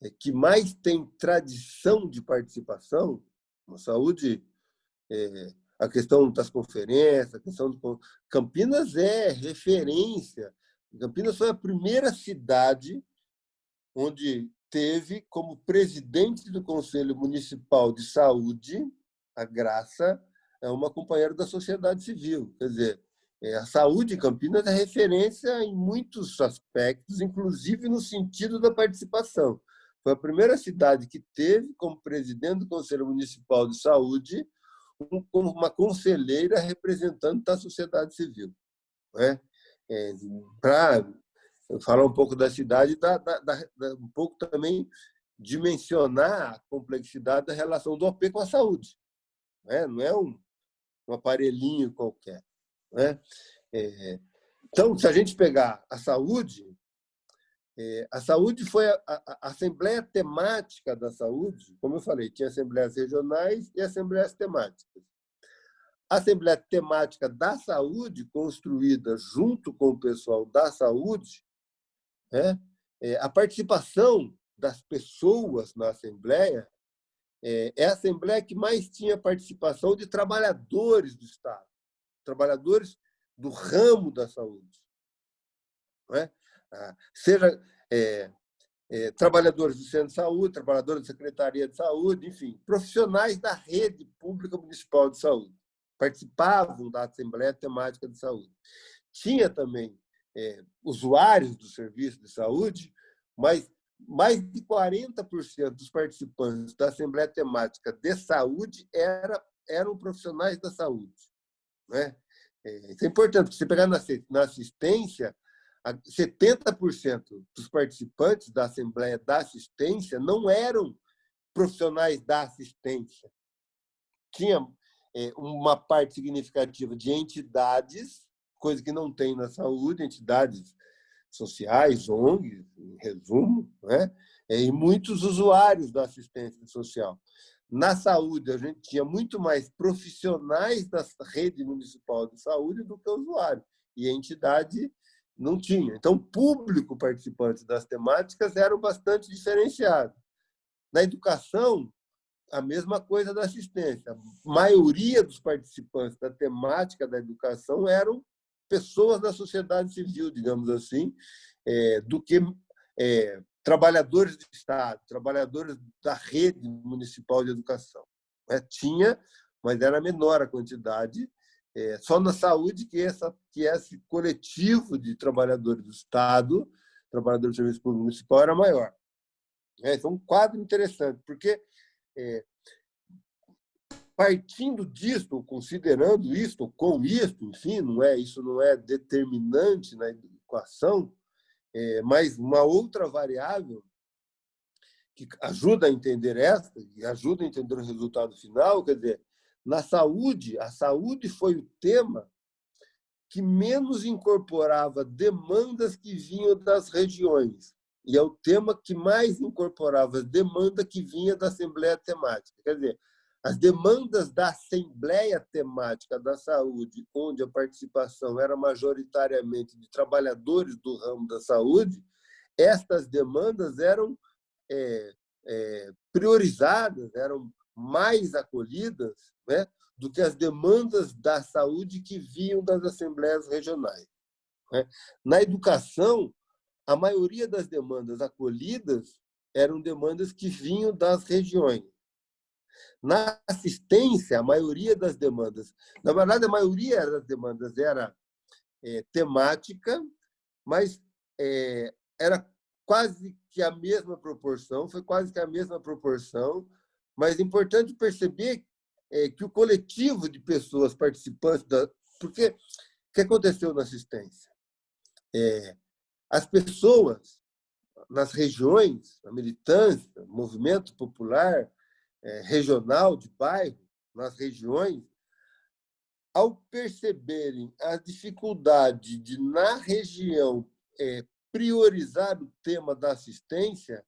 é, que mais tem tradição de participação, a saúde, é, a questão das conferências, a questão do... Campinas é referência. Campinas foi a primeira cidade onde teve como presidente do Conselho Municipal de Saúde a Graça é uma companheira da sociedade civil. Quer dizer, a saúde em Campinas é referência em muitos aspectos, inclusive no sentido da participação. Foi a primeira cidade que teve, como presidente do Conselho Municipal de Saúde, uma conselheira representante da sociedade civil. Né? É, Para falar um pouco da cidade, dá, dá, dá, um pouco também dimensionar a complexidade da relação do OP com a saúde. Né? Não é um, um aparelhinho qualquer. Né? É, então, se a gente pegar a saúde, é, a saúde foi a, a, a, Assembleia Temática da Saúde, como eu falei, tinha assembleias regionais e assembleias temáticas. A Assembleia Temática da Saúde, construída junto com o pessoal da saúde, né? é, a participação das pessoas na Assembleia é, é a Assembleia que mais tinha participação de trabalhadores do Estado, trabalhadores do ramo da saúde. É? Ah, seja é, é, trabalhadores do Centro de Saúde, trabalhadores da Secretaria de Saúde, enfim, profissionais da rede pública municipal de saúde. Participavam da Assembleia Temática de Saúde. Tinha também é, usuários do serviço de saúde, mas mais de 40% dos participantes da Assembleia Temática de Saúde era, eram profissionais da saúde. Né? Isso é importante, você pegar na assistência, 70% dos participantes da Assembleia da Assistência não eram profissionais da assistência. Tinha é, uma parte significativa de entidades, coisa que não tem na saúde, entidades sociais, ONGs, em resumo, né? e muitos usuários da assistência social. Na saúde, a gente tinha muito mais profissionais da rede municipal de saúde do que usuários, e a entidade não tinha. Então, o público participante das temáticas era bastante diferenciado. Na educação, a mesma coisa da assistência. A maioria dos participantes da temática da educação eram pessoas da sociedade civil, digamos assim, é, do que é, trabalhadores do Estado, trabalhadores da rede municipal de educação. É, tinha, mas era menor a quantidade. É, só na saúde que, essa, que esse coletivo de trabalhadores do Estado, trabalhadores do Serviço Público Municipal, era maior. É, então, um quadro interessante, porque é, partindo disso, considerando isto, com isto, enfim, não é, isso não é determinante na equação, é, mas uma outra variável que ajuda a entender esta e ajuda a entender o resultado final, quer dizer, na saúde, a saúde foi o tema que menos incorporava demandas que vinham das regiões. E é o tema que mais incorporava demanda que vinha da Assembleia Temática. Quer dizer, as demandas da Assembleia Temática da Saúde, onde a participação era majoritariamente de trabalhadores do ramo da saúde, estas demandas eram é, é, priorizadas, eram mais acolhidas né, do que as demandas da saúde que vinham das assembleias regionais. Né? Na educação, a maioria das demandas acolhidas eram demandas que vinham das regiões. Na assistência, a maioria das demandas, na verdade, a maioria das demandas era é, temática, mas é, era quase que a mesma proporção, foi quase que a mesma proporção, mas é importante perceber é, que o coletivo de pessoas participantes da... Porque o que aconteceu na assistência? É, as pessoas nas regiões, a militância, o movimento popular é, regional, de bairro, nas regiões, ao perceberem a dificuldade de, na região, é, priorizar o tema da assistência,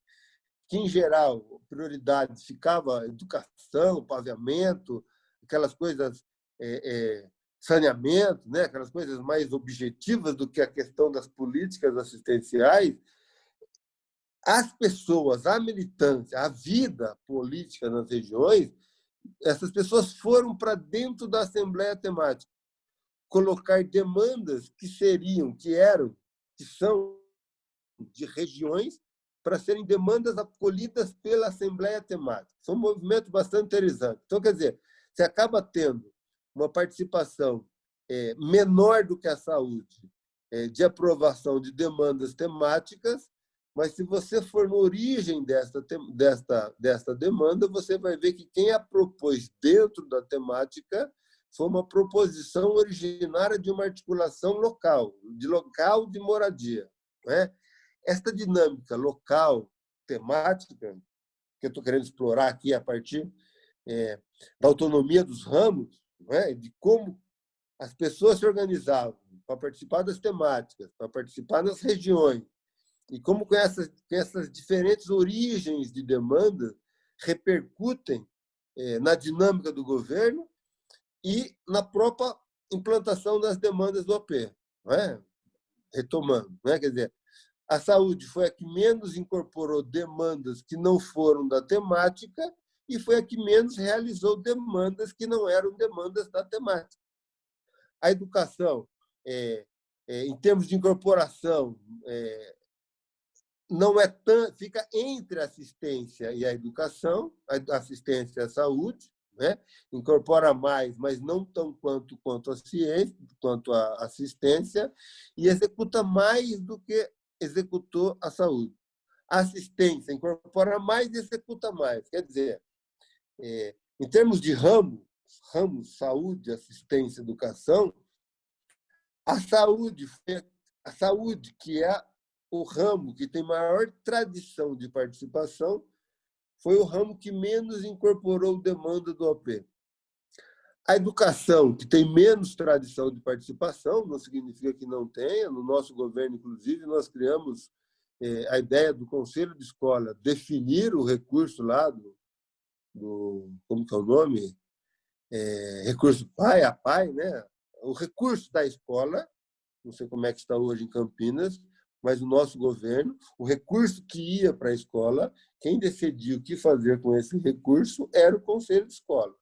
que, em geral, prioridade ficava educação, paviamento, aquelas coisas, é, é, saneamento, né? aquelas coisas mais objetivas do que a questão das políticas assistenciais, as pessoas, a militância, a vida política nas regiões, essas pessoas foram para dentro da Assembleia Temática colocar demandas que seriam, que eram, que são de regiões para serem demandas acolhidas pela Assembleia Temática. São um movimento bastante interessante. Então, quer dizer, você acaba tendo uma participação é, menor do que a saúde é, de aprovação de demandas temáticas, mas se você for na origem desta, desta, desta demanda, você vai ver que quem a propôs dentro da temática foi uma proposição originária de uma articulação local, de local de moradia. Né? Esta dinâmica local, temática, que eu estou querendo explorar aqui a partir é, da autonomia dos ramos, é? de como as pessoas se organizavam para participar das temáticas, para participar nas regiões, e como com essas, com essas diferentes origens de demanda repercutem é, na dinâmica do governo e na própria implantação das demandas do OP. É? Retomando, é? quer dizer, a saúde foi a que menos incorporou demandas que não foram da temática e foi a que menos realizou demandas que não eram demandas da temática. A educação, é, é, em termos de incorporação, é, não é tão, fica entre a assistência e a educação, a assistência à saúde, né? incorpora mais, mas não tão quanto, quanto a ciência, quanto a assistência, e executa mais do que executou a saúde. A assistência incorpora mais e executa mais. Quer dizer, é, em termos de ramo, ramos saúde, assistência, educação, a saúde, a saúde que é o ramo que tem maior tradição de participação, foi o ramo que menos incorporou demanda do OP. A educação, que tem menos tradição de participação, não significa que não tenha. No nosso governo, inclusive, nós criamos é, a ideia do conselho de escola definir o recurso lá do, do como que é o nome? É, recurso pai a pai, né? O recurso da escola, não sei como é que está hoje em Campinas, mas o nosso governo, o recurso que ia para a escola, quem decidia o que fazer com esse recurso era o conselho de escola.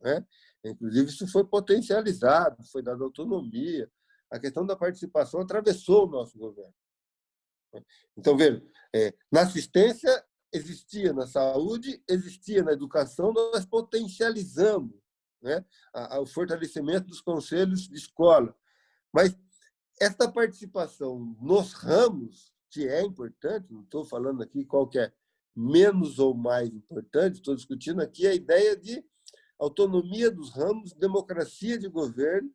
Né? Inclusive, isso foi potencializado, foi dado autonomia. A questão da participação atravessou o nosso governo. Então, veja, é, na assistência existia, na saúde existia, na educação nós potencializamos né, o fortalecimento dos conselhos de escola. Mas esta participação nos ramos, que é importante, não estou falando aqui qual que é menos ou mais importante, estou discutindo aqui a ideia de autonomia dos ramos, democracia de governo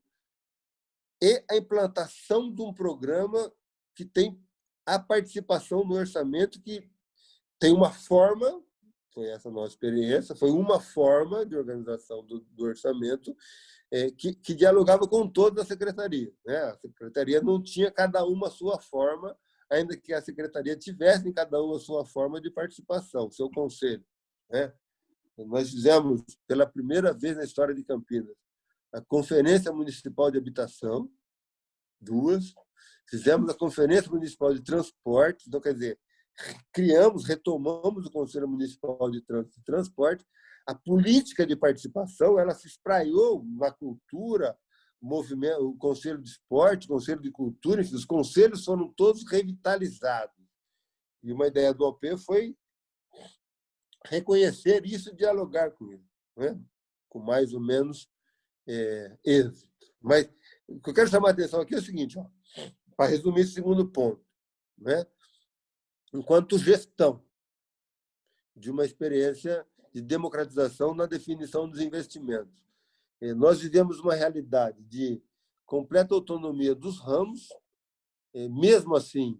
e a implantação de um programa que tem a participação no orçamento, que tem uma forma, foi essa nossa experiência, foi uma forma de organização do, do orçamento que, que, dialogava com toda a secretaria. Né? A secretaria não tinha cada uma a sua forma, ainda que a secretaria tivesse em cada uma a sua forma de participação, seu conselho. Né? Nós fizemos, pela primeira vez na história de Campinas, a Conferência Municipal de Habitação, duas, fizemos a Conferência Municipal de Transporte, então, quer dizer, criamos, retomamos o Conselho Municipal de Trânsito e Transporte, a política de participação ela se espraiou na cultura, movimento, o Conselho de Esporte, o Conselho de Cultura, enfim, os conselhos foram todos revitalizados. E uma ideia do OP foi reconhecer isso e dialogar com ele, né? com mais ou menos é, êxito. Mas o que eu quero chamar a atenção aqui é o seguinte, para resumir esse segundo ponto. Né? Enquanto gestão de uma experiência de democratização na definição dos investimentos. Nós vivemos uma realidade de completa autonomia dos ramos, mesmo assim,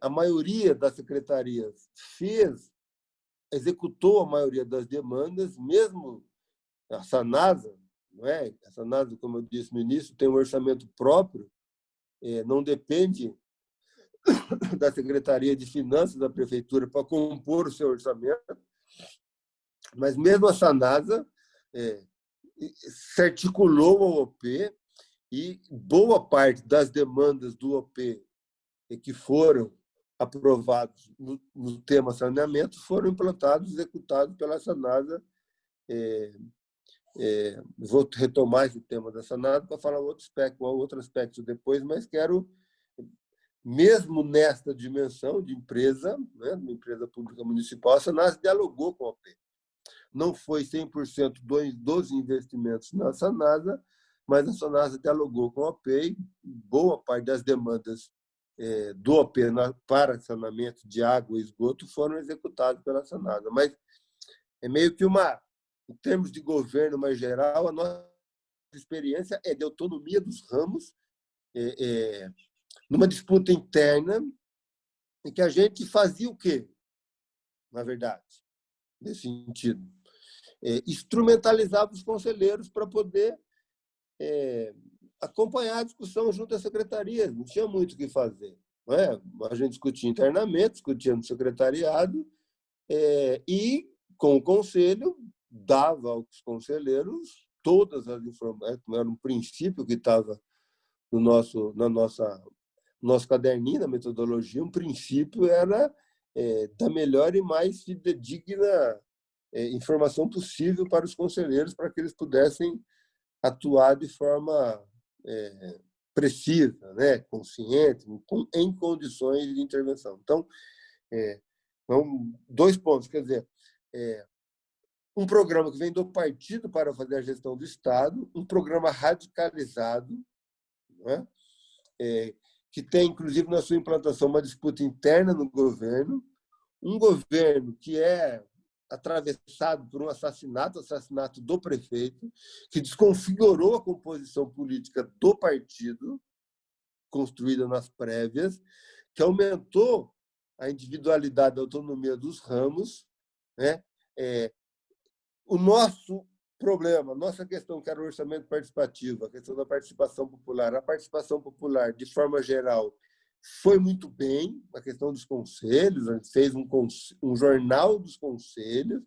a maioria das secretarias fez, executou a maioria das demandas, mesmo a Sanasa, não é? A Sanasa, como eu disse no início, tem um orçamento próprio, não depende da Secretaria de Finanças da Prefeitura para compor o seu orçamento, mas mesmo a Sanasa é, se articulou ao OP e boa parte das demandas do OP que foram aprovados no, no tema saneamento foram implantados, executados pela Sanasa. É, é, vou retomar esse tema da Sanasa para falar outro aspecto, outro aspecto depois, mas quero, mesmo nesta dimensão de empresa, né, de empresa pública municipal, a Sanasa dialogou com a OP não foi 100% dos investimentos na Sanasa, mas a Sanasa dialogou com a OPEI, boa parte das demandas é, do OP para saneamento de água e esgoto foram executadas pela Sanasa. Mas é meio que uma, em termos de governo mais geral, a nossa experiência é de autonomia dos ramos, é, é, numa disputa interna, em que a gente fazia o quê, na verdade, nesse sentido? É, instrumentalizava os conselheiros para poder é, acompanhar a discussão junto às secretarias. Não tinha muito o que fazer. Não é? A gente discutia internamente, discutia no secretariado, é, e, com o conselho, dava aos conselheiros todas as informações, era um princípio que estava no nosso, na nossa nosso caderninho, na metodologia, um princípio era é, da melhor e mais fidedigna é, informação possível para os conselheiros para que eles pudessem atuar de forma é, precisa, né, consciente, em condições de intervenção. Então, é, então dois pontos, quer dizer, é, um programa que vem do partido para fazer a gestão do Estado, um programa radicalizado, né, é, que tem, inclusive, na sua implantação, uma disputa interna no governo, um governo que é atravessado por um assassinato, assassinato do prefeito, que desconfigurou a composição política do partido, construída nas prévias, que aumentou a individualidade, a autonomia dos ramos. Né? É, o nosso problema, nossa questão, que era o orçamento participativo, a questão da participação popular, a participação popular, de forma geral, foi muito bem a questão dos conselhos, a gente fez um, um jornal dos conselhos,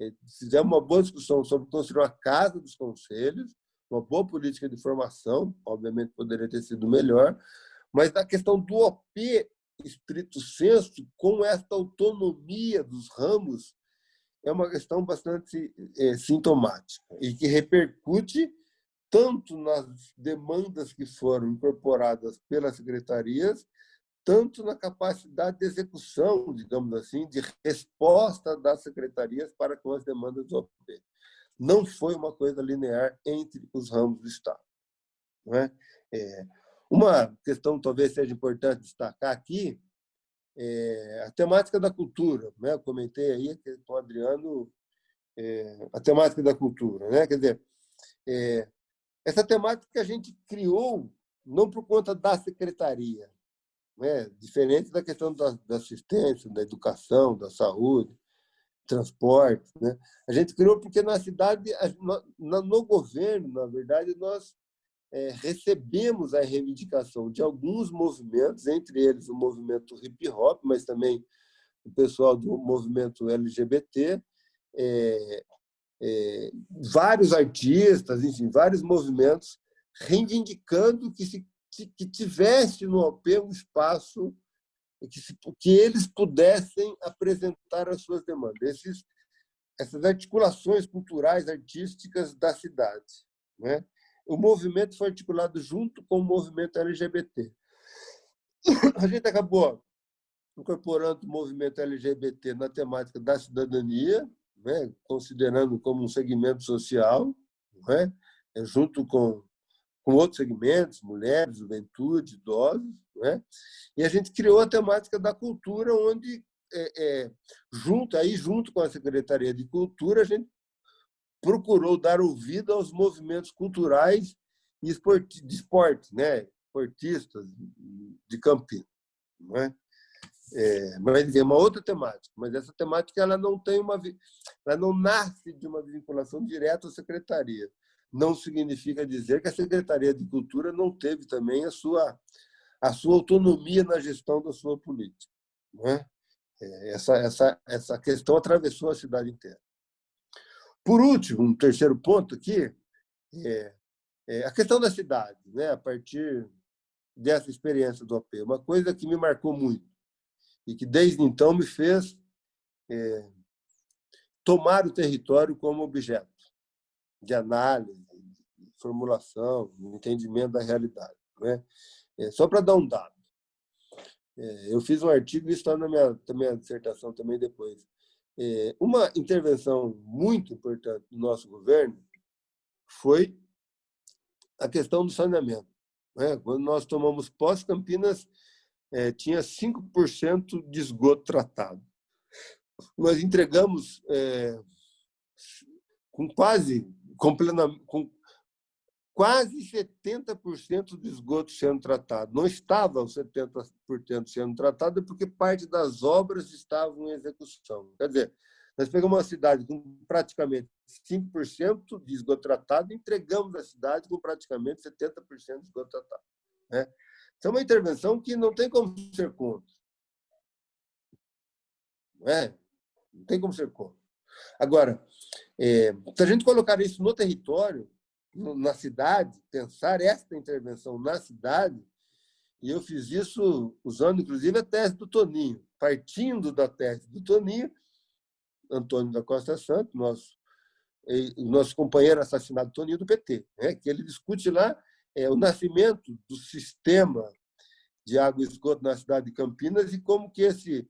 eh, fizemos uma boa discussão sobre construir uma casa dos conselhos, uma boa política de formação, obviamente poderia ter sido melhor, Mas a questão do OP, estrito senso, com esta autonomia dos ramos, é uma questão bastante é, sintomática e que repercute tanto nas demandas que foram incorporadas pelas secretarias, tanto na capacidade de execução, digamos assim, de resposta das secretarias para com as demandas do OP. Não foi uma coisa linear entre os ramos do Estado. É? É, uma questão talvez seja importante destacar aqui é a temática da cultura. Né? Eu comentei aí com o Adriano é, a temática da cultura. Né? Quer dizer, é, essa temática a gente criou não por conta da secretaria, né? diferente da questão da, da assistência, da educação, da saúde, transporte. Né? A gente criou porque na cidade, no governo, na verdade, nós é, recebemos a reivindicação de alguns movimentos, entre eles o movimento hip hop, mas também o pessoal do movimento LGBT, é, é, vários artistas, enfim, vários movimentos reivindicando que, se, que tivesse no OP um espaço que, se, que eles pudessem apresentar as suas demandas, esses, essas articulações culturais, artísticas da cidade. Né? O movimento foi articulado junto com o movimento LGBT. A gente acabou incorporando o movimento LGBT na temática da cidadania, né? considerando como um segmento social, né? junto com, com outros segmentos, mulheres, juventude, idosos. Né? E a gente criou a temática da cultura, onde, é, é, junto, aí, junto com a Secretaria de Cultura, a gente procurou dar ouvido aos movimentos culturais e de esporte, né? esportistas de Campinas. Não é? Mas é uma outra temática, mas essa temática ela não tem uma, ela não nasce de uma vinculação direta à secretaria. Não significa dizer que a secretaria de cultura não teve também a sua a sua autonomia na gestão da sua política. Não é? essa essa essa questão atravessou a cidade inteira. Por último, um terceiro ponto aqui é, é a questão da cidade, né? A partir dessa experiência do OP, uma coisa que me marcou muito e que desde então me fez é, tomar o território como objeto de análise, de formulação, de entendimento da realidade. Né? É, só para dar um dado, é, eu fiz um artigo isso está na minha, na minha dissertação também depois. É, uma intervenção muito importante do nosso governo foi a questão do saneamento. Né? Quando nós tomamos posse, Campinas é, tinha 5% de esgoto tratado. Nós entregamos é, com quase, com, com quase 70% do esgoto sendo tratado. Não estava os 70% sendo tratado porque parte das obras estavam em execução. Quer dizer, nós pegamos uma cidade com praticamente 5% de esgoto tratado e entregamos a cidade com praticamente 70% de esgoto tratado. Né? Isso é uma intervenção que não tem como ser contra. Não, é? não tem como ser contra. Agora, é, se a gente colocar isso no território, na cidade, pensar esta intervenção na cidade, e eu fiz isso usando, inclusive, a tese do Toninho, partindo da tese do Toninho, Antônio da Costa Santos, nosso, nosso companheiro assassinado Toninho do PT, né? que ele discute lá é, o nascimento do sistema de água e esgoto na cidade de Campinas e como que esse,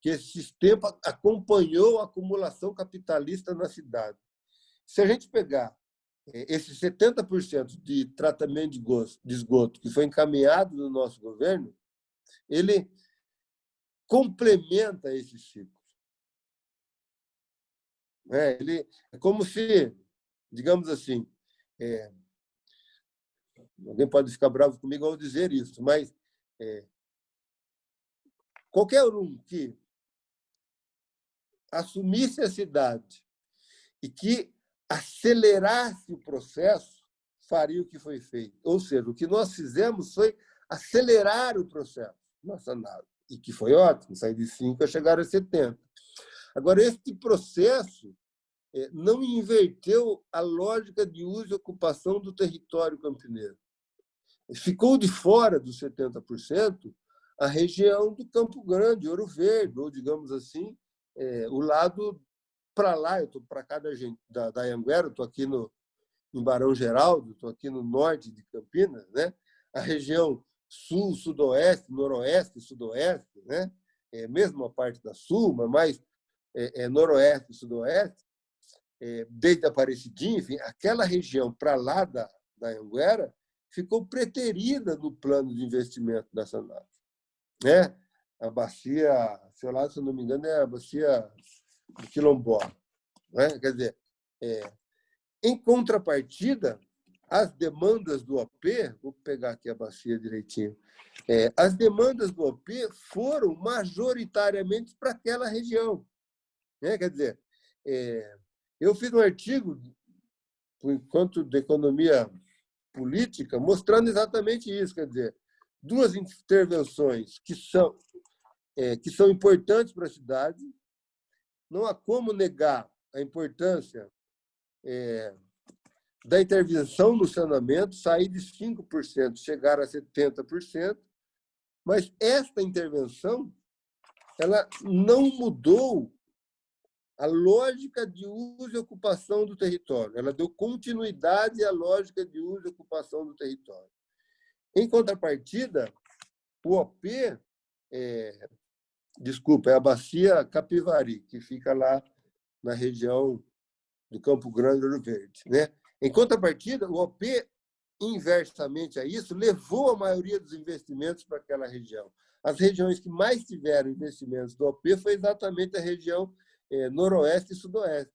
que esse sistema acompanhou a acumulação capitalista na cidade. Se a gente pegar é, esse 70% de tratamento de esgoto que foi encaminhado no nosso governo, ele complementa esse ciclo. É, ele, é como se, digamos assim, é, Alguém pode ficar bravo comigo ao dizer isso, mas é, qualquer um que assumisse a cidade e que acelerasse o processo, faria o que foi feito. Ou seja, o que nós fizemos foi acelerar o processo, análise, e que foi ótimo, sair de 5 a chegar a 70. Agora, este processo é, não inverteu a lógica de uso e ocupação do território campineiro. Ficou de fora dos 70% a região do Campo Grande, Ouro Verde, ou, digamos assim, é, o lado para lá, eu estou para cá da, da, da Anguera, estou aqui no, em Barão Geraldo, estou aqui no norte de Campinas, né? a região sul, sudoeste, noroeste, sudoeste, né? é, mesmo a parte da sul, mas mais é, é, noroeste sudoeste, é, desde Aparecidinha, enfim, aquela região para lá da, da Anguera ficou preterida no plano de investimento da Sanap. Né? A bacia, sei lá, se eu não me engano, é a bacia do Quilombó. Né? Quer dizer, é, em contrapartida, as demandas do OP, vou pegar aqui a bacia direitinho, é, as demandas do OP foram majoritariamente para aquela região. Né? Quer dizer, é, eu fiz um artigo, por enquanto, de economia política, mostrando exatamente isso. Quer dizer, duas intervenções que são, é, que são importantes para a cidade. Não há como negar a importância é, da intervenção no saneamento, sair de 5%, chegar a 70%, mas esta intervenção ela não mudou a lógica de uso e ocupação do território. Ela deu continuidade à lógica de uso e ocupação do território. Em contrapartida, o OP, é, desculpa, é a bacia Capivari, que fica lá na região do Campo Grande Ouro Verde. Né? Em contrapartida, o OP, inversamente a isso, levou a maioria dos investimentos para aquela região. As regiões que mais tiveram investimentos do OP foi exatamente a região é, noroeste e sudoeste.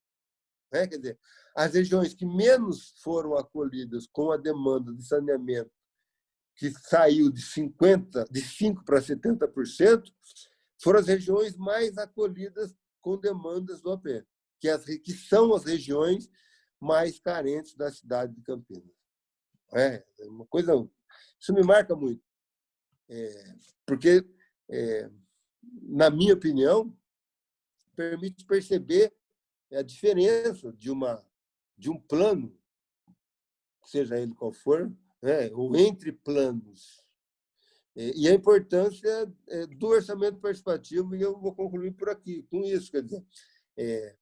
Né? Quer dizer, as regiões que menos foram acolhidas com a demanda de saneamento, que saiu de 50, de 5 para 70%, foram as regiões mais acolhidas com demandas do OP, que, as, que são as regiões mais carentes da cidade de Campinas. É, é uma coisa, isso me marca muito, é, porque, é, na minha opinião, permite perceber a diferença de, uma, de um plano, seja ele qual for, né, ou entre planos, e a importância é, do orçamento participativo, e eu vou concluir por aqui, com isso. Quer dizer, é,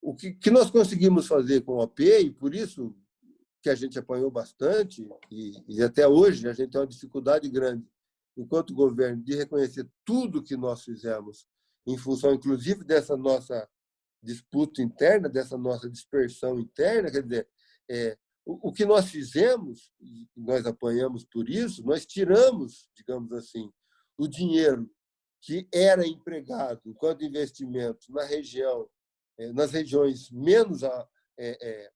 o que, que nós conseguimos fazer com o OP, e por isso que a gente apanhou bastante, e, e até hoje a gente tem uma dificuldade grande, enquanto governo, de reconhecer tudo que nós fizemos em função, inclusive, dessa nossa disputa interna, dessa nossa dispersão interna, quer dizer, é, o, o que nós fizemos, e nós apanhamos por isso, nós tiramos, digamos assim, o dinheiro que era empregado enquanto investimento na região, é, nas regiões menos a, é, é,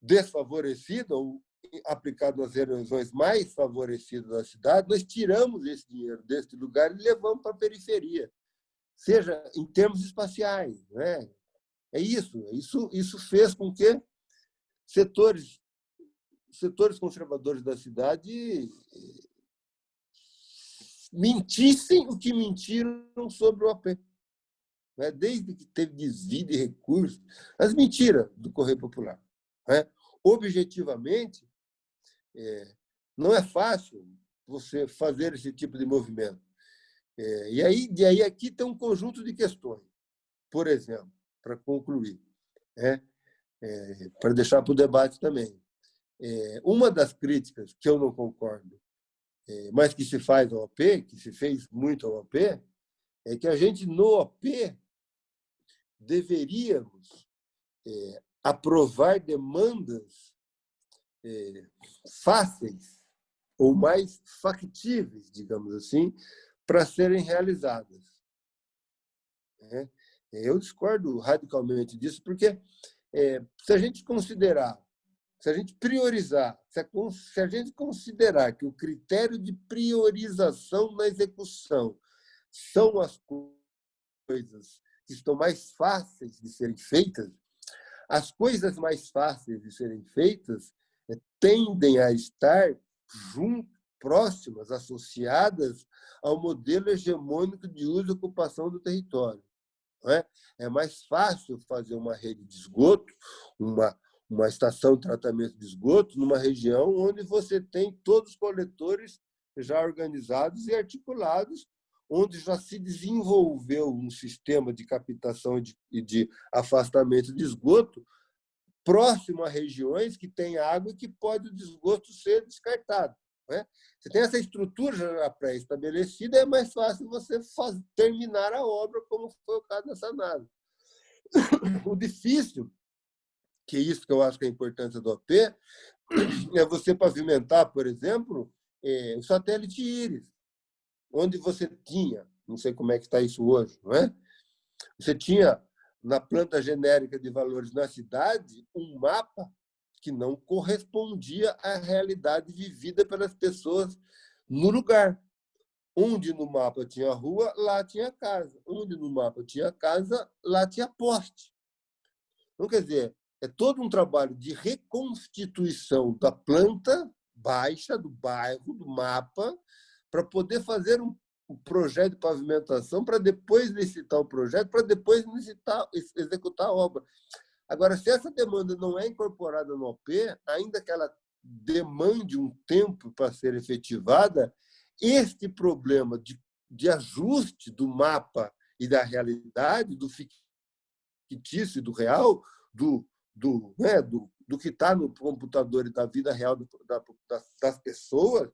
desfavorecidas ou aplicado nas regiões mais favorecidas da cidade, nós tiramos esse dinheiro desse lugar e levamos para a periferia seja em termos espaciais. Né? É isso. Isso, isso fez com que setores, setores conservadores da cidade eh, mentissem o que mentiram sobre o AP. Né? Desde que teve desvio de recursos, as mentiras do Correio Popular. Né? Objetivamente, é, não é fácil você fazer esse tipo de movimento. É, e aí, de aí aqui tem um conjunto de questões. Por exemplo, para concluir, né? É, para deixar para o debate também. É, uma das críticas que eu não concordo, é, mas que se faz ao OP, que se fez muito ao OP, é que a gente, no OP, deveríamos é, aprovar demandas é, fáceis ou mais factíveis, digamos assim, para serem realizadas. É, eu discordo radicalmente disso, porque é, se a gente considerar, se a gente priorizar, se a, se a gente considerar que o critério de priorização na execução são as coisas que estão mais fáceis de serem feitas, as coisas mais fáceis de serem feitas é, tendem a estar junto, próximas, associadas ao modelo hegemônico de uso e ocupação do território. É? é mais fácil fazer uma rede de esgoto, uma, uma estação de tratamento de esgoto numa região onde você tem todos os coletores já organizados e articulados, onde já se desenvolveu um sistema de captação e de, de afastamento de esgoto próximo a regiões que têm água e que pode o esgoto ser descartado. Né? Você tem essa estrutura pré-estabelecida, é mais fácil você terminar a obra, como foi o caso dessa nave. O difícil, que é isso que eu acho que é a importância do OP, é você pavimentar, por exemplo, é, o satélite Íris, onde você tinha, não sei como é que está isso hoje, não é? Você tinha na planta genérica de valores na cidade um mapa que não correspondia à realidade vivida pelas pessoas no lugar. Onde no mapa tinha rua, lá tinha casa. Onde no mapa tinha casa, lá tinha poste. Então, quer dizer, é todo um trabalho de reconstituição da planta baixa, do bairro, do mapa, para poder fazer um projeto de pavimentação, para depois licitar o projeto, para depois licitar, executar a obra. Agora, se essa demanda não é incorporada no OP, ainda que ela demande um tempo para ser efetivada, este problema de, de ajuste do mapa e da realidade, do fictício e do real, do, do, né, do, do que está no computador e da vida real do, da, das pessoas,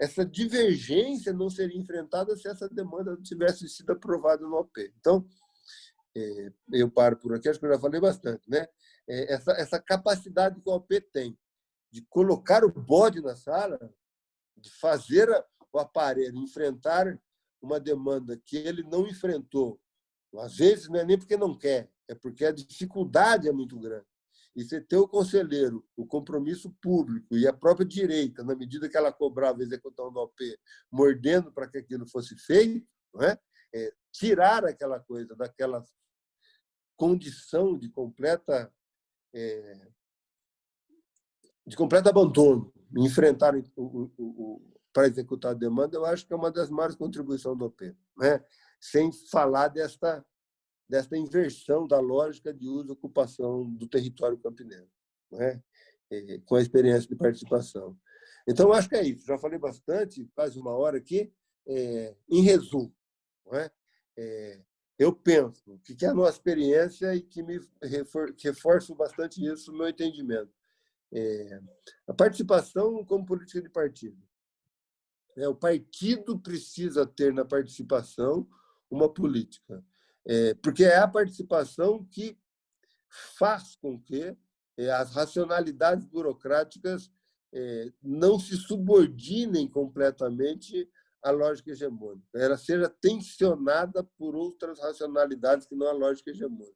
essa divergência não seria enfrentada se essa demanda não tivesse sido aprovada no OP. Então, eu paro por aqui, acho que eu já falei bastante, né? É, essa, essa capacidade que o OP tem de colocar o bode na sala, de fazer o aparelho enfrentar uma demanda que ele não enfrentou. Às vezes não é nem porque não quer, é porque a dificuldade é muito grande. E você ter o conselheiro, o compromisso público e a própria direita, na medida que ela cobrava a execução do OP, mordendo para que aquilo fosse feito, não é? É, tirar aquela coisa daquela condição de completa é, de completo abandono, enfrentar o, o, o, para executar a demanda, eu acho que é uma das maiores contribuições do OP. Né? Sem falar desta, desta inversão da lógica de uso e ocupação do território campineiro, né? É, com a experiência de participação. Então, eu acho que é isso. Já falei bastante, quase uma hora aqui. É, em resumo, é? É, eu penso que é a nossa experiência e que me refor reforço bastante isso no meu entendimento. É, a participação como política de partido. É, o partido precisa ter na participação uma política, é, porque é a participação que faz com que é, as racionalidades burocráticas é, não se subordinem completamente a lógica hegemônica, ela seja tensionada por outras racionalidades que não a lógica hegemônica.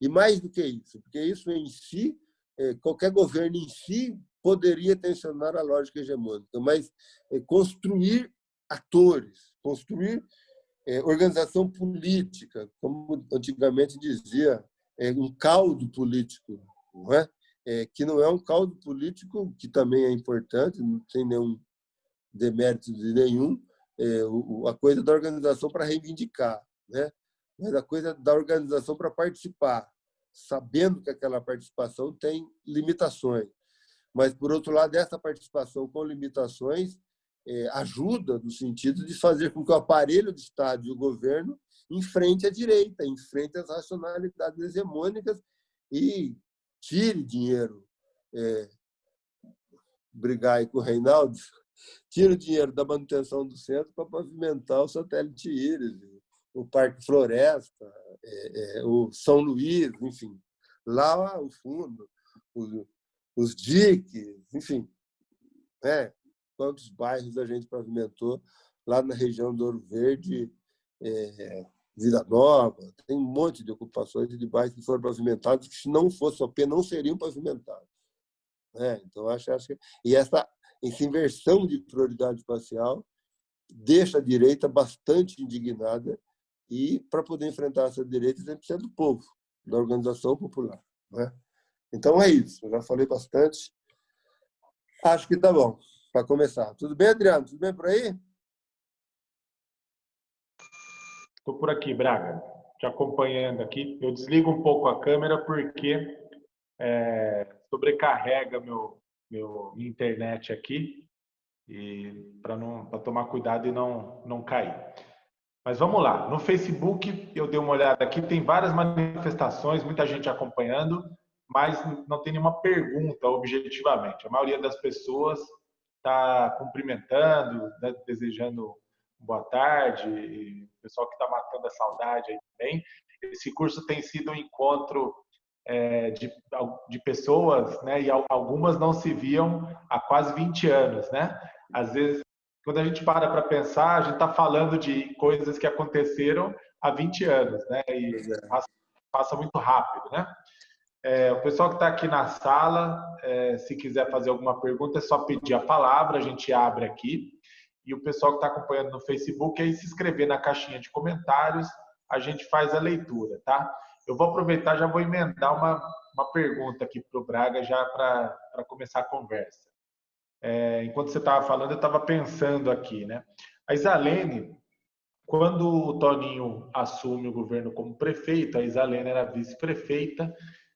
E mais do que isso, porque isso em si, é, qualquer governo em si poderia tensionar a lógica hegemônica, mas é, construir atores, construir é, organização política, como antigamente dizia, um caldo político, não é? que não é um caldo político que também é importante, não tem nenhum demérito de nenhum, é, a coisa da organização para reivindicar, né? mas a coisa da organização para participar, sabendo que aquela participação tem limitações. Mas, por outro lado, essa participação com limitações é, ajuda no sentido de fazer com que o aparelho do Estado e o governo enfrente a direita, enfrente as racionalidades hegemônicas e tire dinheiro. É, brigar aí com o Reinaldo, tira o dinheiro da manutenção do centro para pavimentar o satélite Íris, o Parque Floresta, é, é, o São Luís, enfim, lá o fundo, os, os diques, enfim, né? quantos bairros a gente pavimentou lá na região do Ouro Verde, é, Vida Nova, tem um monte de ocupações de bairros que foram pavimentados que, se não fosse OP, não seriam pavimentados. É, então, acho, acho que... E essa essa inversão de prioridade espacial deixa a direita bastante indignada e, para poder enfrentar essa direita, que ser do povo, da organização popular. Né? Então, é isso. Eu já falei bastante. Acho que está bom para começar. Tudo bem, Adriano? Tudo bem por aí? Estou por aqui, Braga, te acompanhando aqui. Eu desligo um pouco a câmera porque é, sobrecarrega meu, meu internet aqui e para não para tomar cuidado e não não cair. Mas vamos lá. No Facebook eu dei uma olhada aqui, tem várias manifestações, muita gente acompanhando, mas não tem nenhuma pergunta objetivamente. A maioria das pessoas está cumprimentando, né, desejando boa tarde, o pessoal que está matando a saudade aí também. Esse curso tem sido um encontro é, de, de pessoas, né, e algumas não se viam há quase 20 anos, né? Às vezes, quando a gente para para pensar, a gente está falando de coisas que aconteceram há 20 anos, né? E é. passa, passa muito rápido, né? É, o pessoal que está aqui na sala, é, se quiser fazer alguma pergunta, é só pedir a palavra, a gente abre aqui. E o pessoal que está acompanhando no Facebook, aí se inscrever na caixinha de comentários, a gente faz a leitura, tá? Eu vou aproveitar, já vou emendar uma, uma pergunta aqui para o Braga, já para começar a conversa. É, enquanto você estava falando, eu estava pensando aqui, né? A Isalene, quando o Toninho assume o governo como prefeito, a Isalene era vice-prefeita,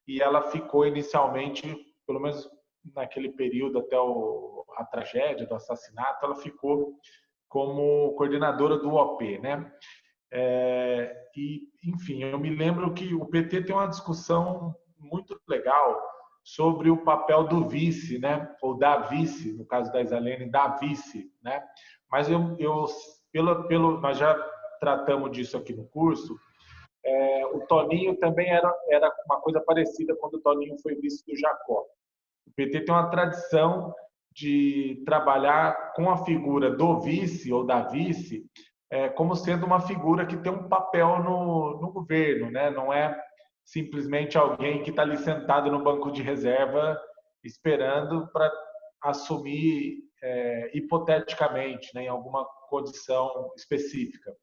e ela ficou inicialmente, pelo menos naquele período até o, a tragédia do assassinato, ela ficou como coordenadora do OP, né? É, e, enfim, eu me lembro que o PT tem uma discussão muito legal sobre o papel do vice, né? Ou da vice, no caso da Isalene, da vice, né? Mas eu, eu pelo, pelo, nós já tratamos disso aqui no curso. É, o Toninho também era, era uma coisa parecida quando o Toninho foi vice do Jacó. O PT tem uma tradição de trabalhar com a figura do vice ou da vice é, como sendo uma figura que tem um papel no, no governo, né? não é simplesmente alguém que está ali sentado no banco de reserva esperando para assumir é, hipoteticamente, né, em alguma condição específica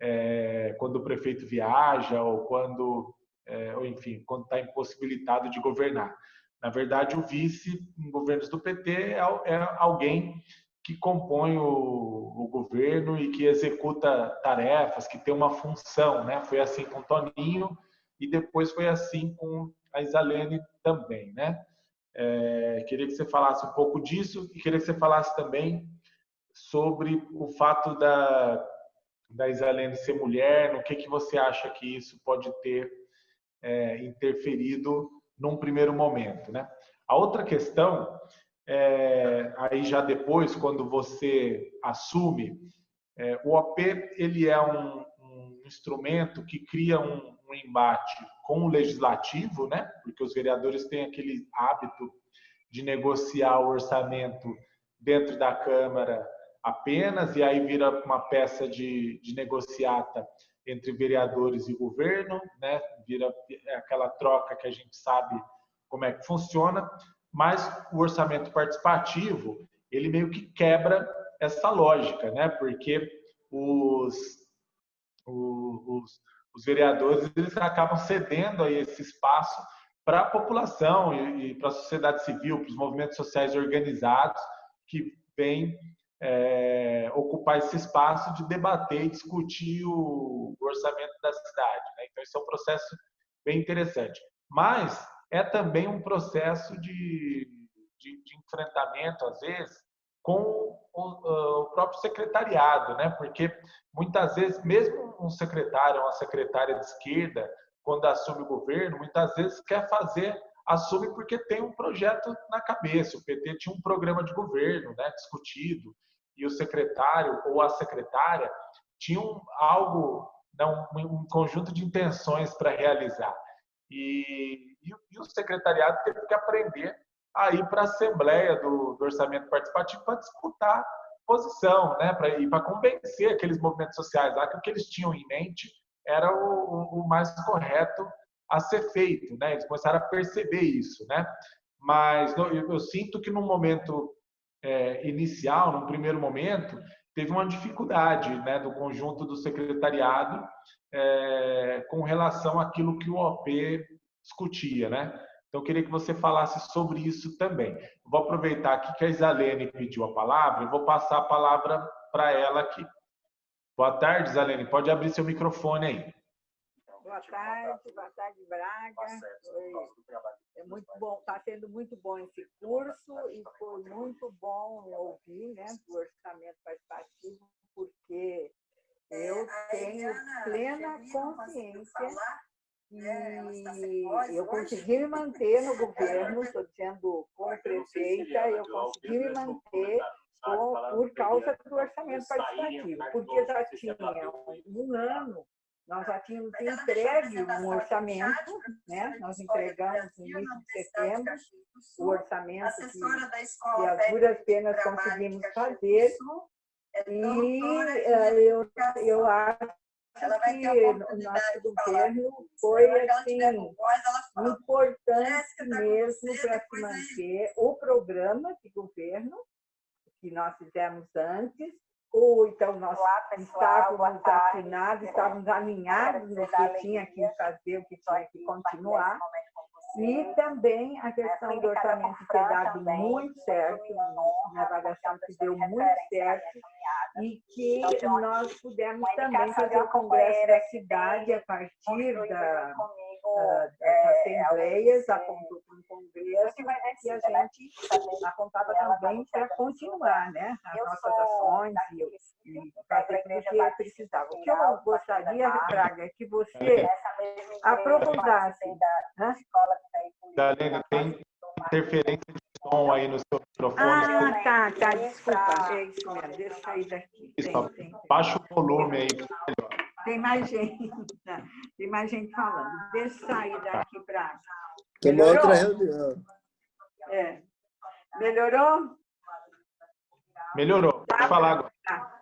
é, quando o prefeito viaja ou quando, é, ou enfim, quando está impossibilitado de governar. Na verdade, o vice em governos do PT é, é alguém que compõe o, o, governo e que executa tarefas, que tem uma função, né? Foi assim com Toninho e depois foi assim com a Isalene também, né? É, queria que você falasse um pouco disso e queria que você falasse também sobre o fato da da Isalene ser mulher, no que, que você acha que isso pode ter é, interferido num primeiro momento, né? A outra questão, é, aí já depois, quando você assume, é, o OP ele é um, um instrumento que cria um, um, embate com o legislativo, né? Porque os vereadores têm aquele hábito de negociar o orçamento dentro da Câmara apenas, e aí vira uma peça de, de negociata entre vereadores e governo, né? vira aquela troca que a gente sabe como é que funciona, mas o orçamento participativo, ele meio que quebra essa lógica, né? porque os, os, os vereadores eles acabam cedendo aí esse espaço para a população e, e para a sociedade civil, para os movimentos sociais organizados que vêm é, ocupar esse espaço de debater e discutir o, orçamento da cidade. Né? Então, esse é um processo bem interessante. Mas é também um processo de, de, de enfrentamento, às vezes, com o, o, próprio secretariado, né? Porque muitas vezes, mesmo um secretário uma secretária de esquerda, quando assume o governo, muitas vezes quer fazer, assume porque tem um projeto na cabeça. O PT tinha um programa de governo, né? Discutido e o secretário ou a secretária tinham algo, não, um conjunto de intenções para realizar. E, e, e, o secretariado teve que aprender a ir para a Assembleia do, do Orçamento Participativo para disputar posição, né? para ir para convencer aqueles movimentos sociais lá que o que eles tinham em mente era o, o mais correto a ser feito. Né? Eles começaram a perceber isso. Né? Mas eu, eu sinto que no momento é, inicial, no primeiro momento, teve uma dificuldade né, do conjunto do secretariado é, com relação àquilo que o OP discutia. Né? Então, eu queria que você falasse sobre isso também. vou aproveitar aqui que a Isalene pediu a palavra, eu vou passar a palavra para ela aqui. Boa tarde, Isalene. Pode abrir seu microfone aí. boa tarde, boa tarde, Braga. É muito bom, está sendo muito bom esse curso e foi muito bom ouvir né, do orçamento participativo, porque eu tenho plena consciência e eu consegui me manter no governo, estou dizendo como prefeita, eu consegui me manter por, por causa do orçamento participativo, porque já tinha um ano nós já tínhamos entregue um orçamento, né? nós entregamos no início de setembro o orçamento que, que as duras penas conseguimos fazer, e uh, eu, eu acho que o nosso governo foi assim, importante mesmo para se manter o programa de governo que nós fizemos antes, ou então nós Olá, estávamos afinados, estávamos alinhados no que tinha que fazer, o que tinha que continuar. E também a questão do orçamento ter dado muito certo, uma avaliação que deu muito certo, e que nós pudemos também fazer o congresso da cidade a partir da, uh, das assembleias, apontou para um congresso e a gente apontava também para continuar né, as nossas ações e, e fazer o que precisava. O que eu gostaria, Braga, é que você aprofundasse. Né? Galera, tem interferência de som aí no seu microfone. Ah, tá, tá, desculpa. É isso mesmo, deixa eu sair daqui. Isso, tem, tem. Baixa o volume aí, melhor. Tem mais gente, tem mais gente falando. Deixa eu sair daqui para... Tem uma outra reunião. É. Melhorou? Melhorou, pode tá, falar agora. Tá.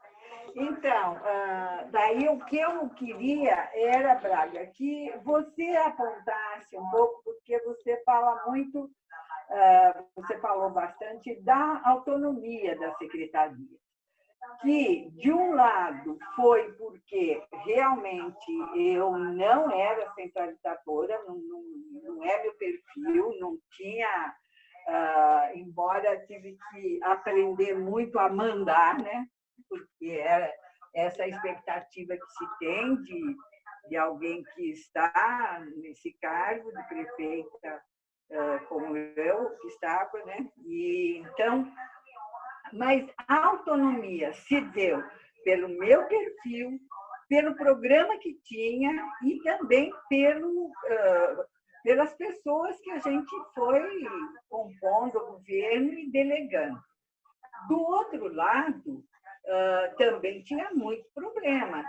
Então, uh, daí o que eu queria era, Braga, que você apontasse um pouco, porque você fala muito, uh, você falou bastante da autonomia da secretaria que, de um lado, foi porque realmente eu não era centralizadora, não, não, não é meu perfil, não tinha, uh, embora tive que aprender muito a mandar, né? porque era essa expectativa que se tem de, de alguém que está nesse cargo de prefeita, uh, como eu, que estava, né? E, então, mas a autonomia se deu pelo meu perfil, pelo programa que tinha e também pelo, uh, pelas pessoas que a gente foi compondo o governo e delegando. Do outro lado, uh, também tinha muito problema,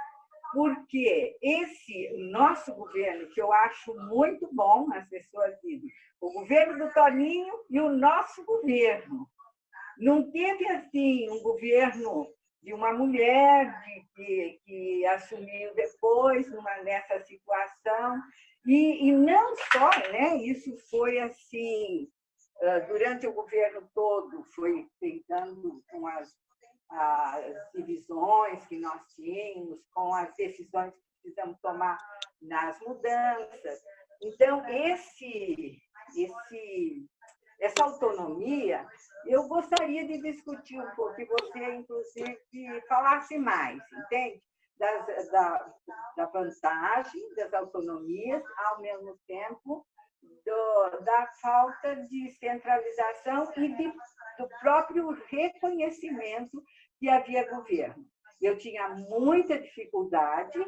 porque esse nosso governo, que eu acho muito bom, as pessoas dizem, o governo do Toninho e o nosso governo, não teve, assim, um governo de uma mulher que, que assumiu depois numa, nessa situação. E, e não só, né? isso foi assim, durante o governo todo, foi tentando com as, as divisões que nós tínhamos, com as decisões que precisamos tomar nas mudanças. Então, esse, esse essa autonomia, eu gostaria de discutir um pouco, que você, inclusive, falasse mais, entende? Das, da, da vantagem das autonomias, ao mesmo tempo, do, da falta de centralização e de, do próprio reconhecimento que havia governo. Eu tinha muita dificuldade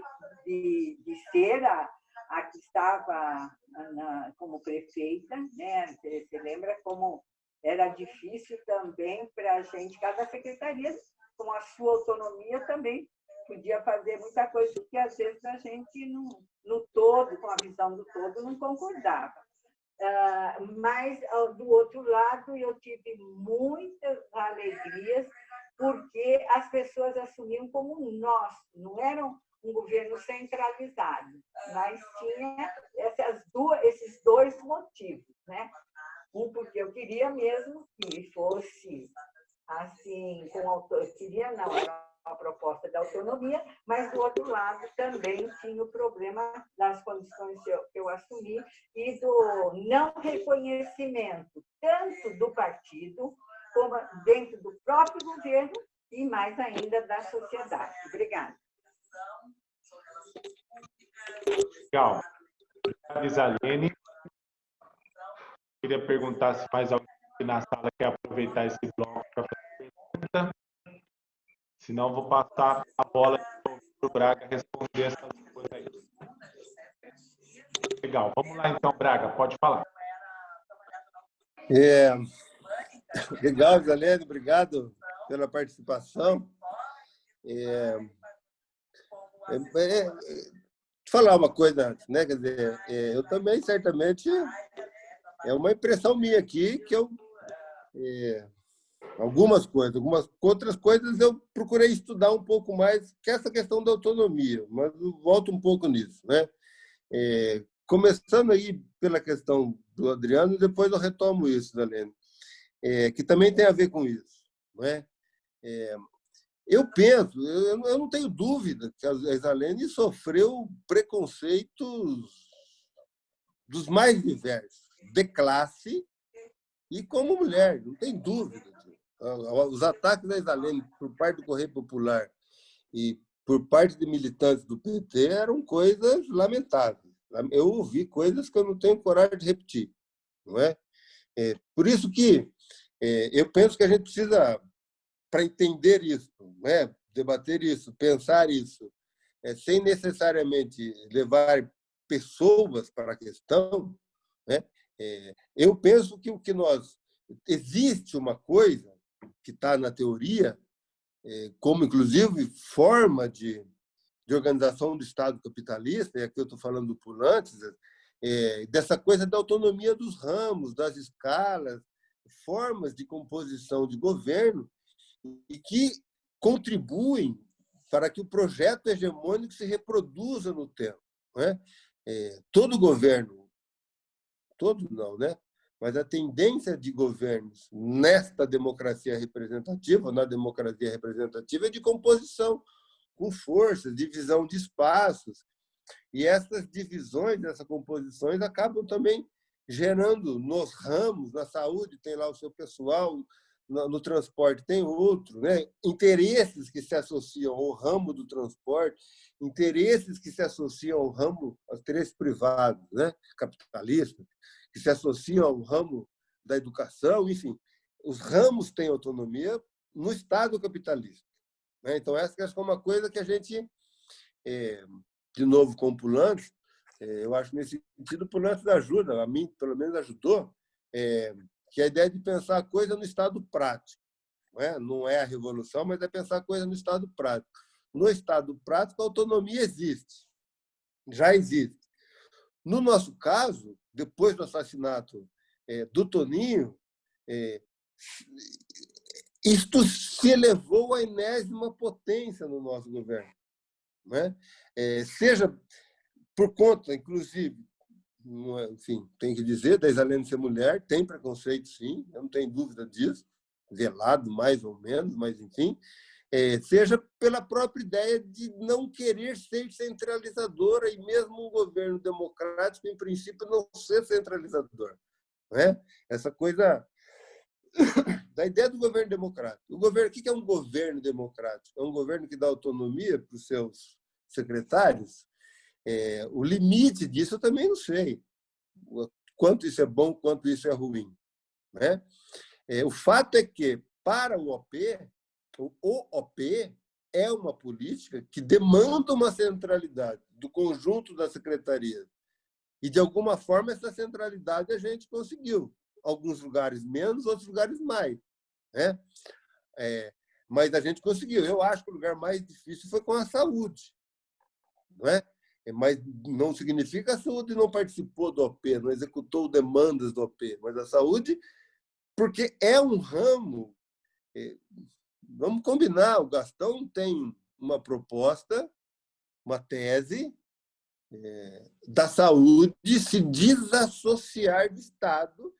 de, de ser a, a que estava na, como prefeita, né? Você, você lembra como era difícil também para a gente, cada secretaria, com a sua autonomia, também podia fazer muita coisa que às vezes a gente, no, no todo, com a visão do todo, não concordava. Uh, mas, do outro lado, eu tive muitas alegrias, porque as pessoas assumiam como nós, não eram um governo centralizado, mas tinha essas duas, esses dois motivos, né? Um, porque eu queria mesmo que fosse assim, com autor, queria não, era uma proposta de autonomia, mas do outro lado também tinha o problema das condições que eu, que eu assumi e do não reconhecimento, tanto do partido, como dentro do próprio governo e mais ainda da sociedade. Obrigada. Legal. Obrigado, Isalene. Queria perguntar se mais alguém na sala quer aproveitar esse bloco para fazer pergunta. Se não, vou passar a bola para o Braga responder essas coisas aí. Legal. Vamos lá então, Braga, pode falar. É, legal, Isalene, obrigado pela participação. É, é, é, falar uma coisa antes, né? Quer dizer, é, eu também, certamente, é uma impressão minha aqui que eu. É, algumas coisas, algumas outras coisas eu procurei estudar um pouco mais, que é essa questão da autonomia, mas volto um pouco nisso, né? É, começando aí pela questão do Adriano, depois eu retomo isso, Dalene, é, que também tem a ver com isso, não é? Eu penso, eu, eu não tenho dúvida que a Isalene sofreu preconceitos dos mais diversos, de classe e como mulher, não tem dúvida. Os ataques da Isalene por parte do Correio Popular e por parte de militantes do PT eram coisas lamentáveis. Eu ouvi coisas que eu não tenho coragem de repetir. Não é? é por isso que é, eu penso que a gente precisa para entender isso, né? debater isso, pensar isso, é, sem necessariamente levar pessoas para a questão, né? É, eu penso que o que nós existe uma coisa que está na teoria, é, como inclusive forma de, de organização do Estado capitalista, e aqui eu estou falando do Pulantes, é, dessa coisa da autonomia dos ramos, das escalas, formas de composição de governo e que contribuem para que o projeto hegemônico se reproduza no tempo. Né? É, todo governo, todo não, né? mas a tendência de governos nesta democracia representativa, na democracia representativa, é de composição, com forças, divisão de espaços. E essas divisões, essas composições, acabam também gerando nos ramos, na saúde, tem lá o seu pessoal, no, no, transporte tem outro, né? interesses que se associam ao ramo do transporte, interesses que se associam ao ramo, aos interesses privados, né? capitalistas, que se associam ao ramo da educação, enfim, os ramos têm autonomia no Estado capitalista. Né? Então, essa é uma coisa que a gente, é, de novo com o é, eu acho nesse sentido o Pulantes ajuda, a mim pelo menos ajudou, é, que é a ideia de pensar a coisa no estado prático. Não é, não é a revolução, mas é pensar a coisa no estado prático. No estado prático, a autonomia existe, já existe. No nosso caso, depois do assassinato é, do Toninho, é, isto se elevou à enésima potência no nosso governo. Né? É, seja por conta, inclusive, é, enfim, tem que dizer, da Isalene ser mulher, tem preconceito sim, eu não tenho dúvida disso, velado mais ou menos, mas enfim, é, seja pela própria ideia de não querer ser centralizadora e mesmo um governo democrático, em princípio, não ser centralizador. Né? Essa coisa da ideia do governo democrático. O governo, o que é um governo democrático? É um governo que dá autonomia para os seus secretários, é, o limite disso eu também não sei. Quanto isso é bom, quanto isso é ruim. Né? É, o fato é que, para o OP, o OP é uma política que demanda uma centralidade do conjunto da secretaria. E, de alguma forma, essa centralidade a gente conseguiu. Alguns lugares menos, outros lugares mais. Né? É, mas a gente conseguiu. Eu acho que o lugar mais difícil foi com a saúde. Não é? É, mas não significa a saúde não participou do OP, não executou demandas do OP, mas a saúde, porque é um ramo. É, vamos combinar, o Gastão tem uma proposta, uma tese é, da saúde se desassociar do Estado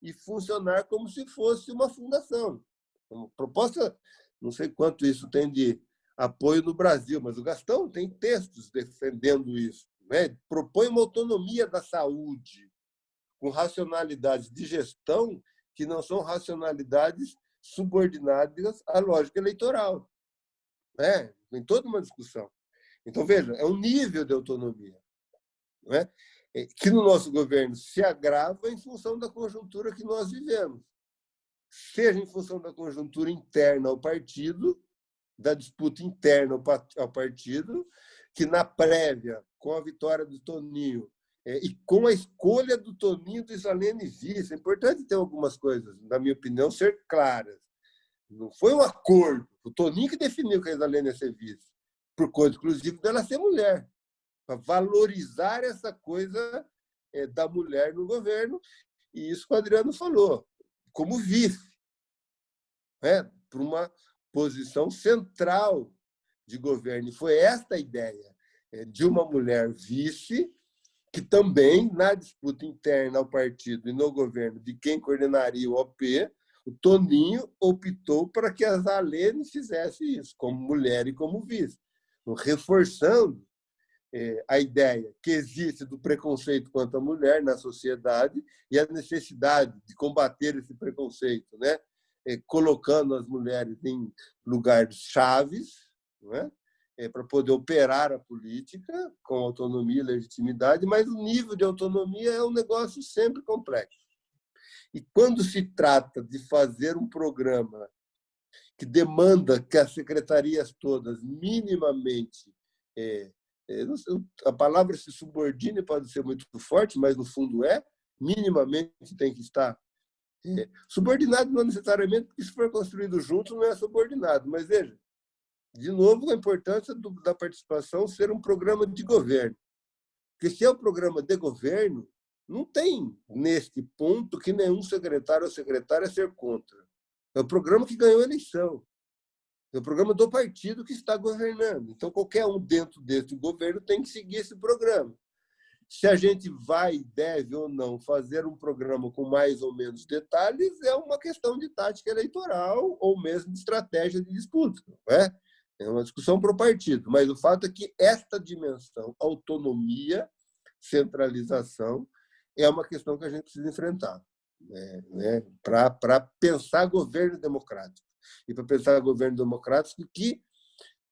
e funcionar como se fosse uma fundação. Uma proposta, não sei quanto isso tem de apoio no Brasil, mas o Gastão tem textos defendendo isso. Né? Propõe uma autonomia da saúde, com racionalidades de gestão que não são racionalidades subordinadas à lógica eleitoral. Né? Tem toda uma discussão. Então, veja, é um nível de autonomia. não é? é? que no nosso governo se agrava em função da conjuntura que nós vivemos, seja em função da conjuntura interna ao partido, da disputa interna ao partido, que na prévia, com a vitória do Toninho é, e com a escolha do Toninho do Isalene vice, é importante ter algumas coisas, na minha opinião, ser claras. Não foi um acordo. O Toninho que definiu que a Isalene ia ser vice, por conta, inclusive, dela ser mulher, para valorizar essa coisa é, da mulher no governo. E isso que o Adriano falou, como vice, né? para uma posição central de governo. E foi esta a ideia é, de uma mulher vice, que também, na disputa interna ao partido e no governo de quem coordenaria o OP, o Toninho optou para que a Zalene fizesse isso, como mulher e como vice, reforçando é, a ideia que existe do preconceito contra a mulher na sociedade e a necessidade de combater esse preconceito, né? É, colocando as mulheres em lugares chaves, não é? é, para poder operar a política com autonomia e legitimidade, mas o nível de autonomia é um negócio sempre complexo. E quando se trata de fazer um programa que demanda que as secretarias todas minimamente é, é, a palavra se subordine pode ser muito forte, mas no fundo é minimamente tem que estar subordinado não necessariamente porque se for construído junto não é subordinado, mas veja de novo, a importância do, da participação ser um programa de governo. Porque se é um programa de governo, não tem, neste ponto, que nenhum secretário ou secretária ser contra. É o programa que ganhou a eleição. É o programa do partido que está governando. Então, qualquer um dentro desse governo tem que seguir esse programa. Se a gente vai, deve ou não fazer um programa com mais ou menos detalhes, é uma questão de tática eleitoral ou mesmo de estratégia de disputa. É? É uma discussão para o partido, mas o fato é que esta dimensão, autonomia, centralização, é uma questão que a gente precisa enfrentar né, né, para pensar governo democrático. E para pensar governo democrático que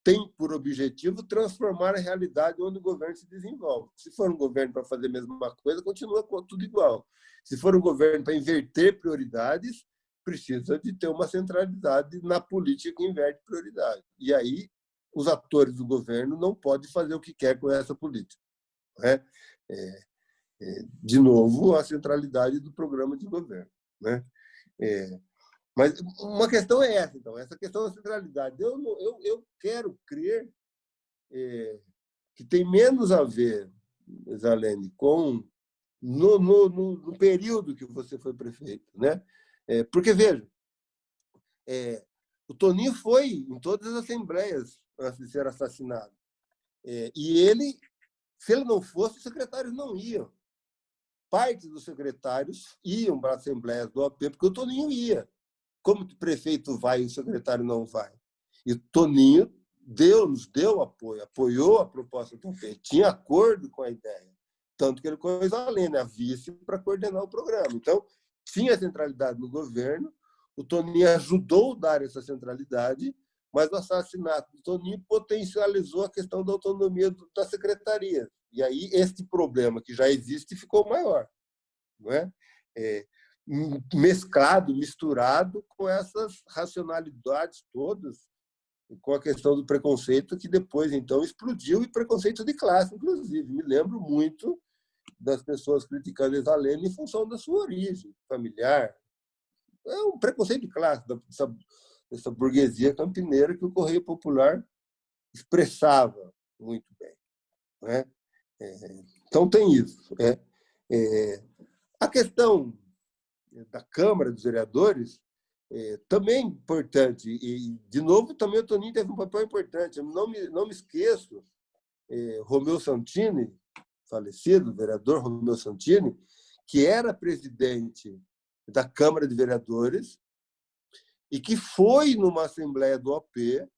tem por objetivo transformar a realidade onde o governo se desenvolve. Se for um governo para fazer a mesma coisa, continua tudo igual. Se for um governo para inverter prioridades, precisa de ter uma centralidade na política que inverte prioridade. E aí os atores do governo não podem fazer o que quer com essa política. Né? É, é, de novo, a centralidade do programa de governo. Né? É, mas uma questão é essa, então, essa questão da centralidade. Eu, eu, eu quero crer é, que tem menos a ver, Zalene, com no, no, no, no período que você foi prefeito. Né? É, porque, veja, é, o Toninho foi em todas as assembleias antes de ser assassinado. É, e ele, se ele não fosse, os secretários não iam. Parte dos secretários iam para a Assembleia do OP, porque o Toninho ia. Como o prefeito vai e o secretário não vai? E Toninho deu, nos deu apoio, apoiou a proposta do OP, tinha acordo com a ideia. Tanto que ele pôs a Lênia, a vice, para coordenar o programa. Então, tinha centralidade no governo, o Toninho ajudou a dar essa centralidade, mas o assassinato do Toninho potencializou a questão da autonomia da secretaria. E aí este problema que já existe ficou maior. Não é? é mesclado, misturado com essas racionalidades todas, com a questão do preconceito que depois, então, explodiu, e preconceito de classe, inclusive. Me lembro muito das pessoas criticando Isalene em função da sua origem familiar. É um preconceito de classe, dessa, dessa burguesia campineira que o Correio Popular expressava muito bem. Né? É, então, tem isso. É, é, a questão da Câmara dos Vereadores é, também importante. E, de novo, também o Toninho teve um papel importante. Eu não me, não me esqueço, é, Romeu Santini, falecido, vereador Romeu Santini, que era presidente da Câmara de Vereadores e que foi numa assembleia do OP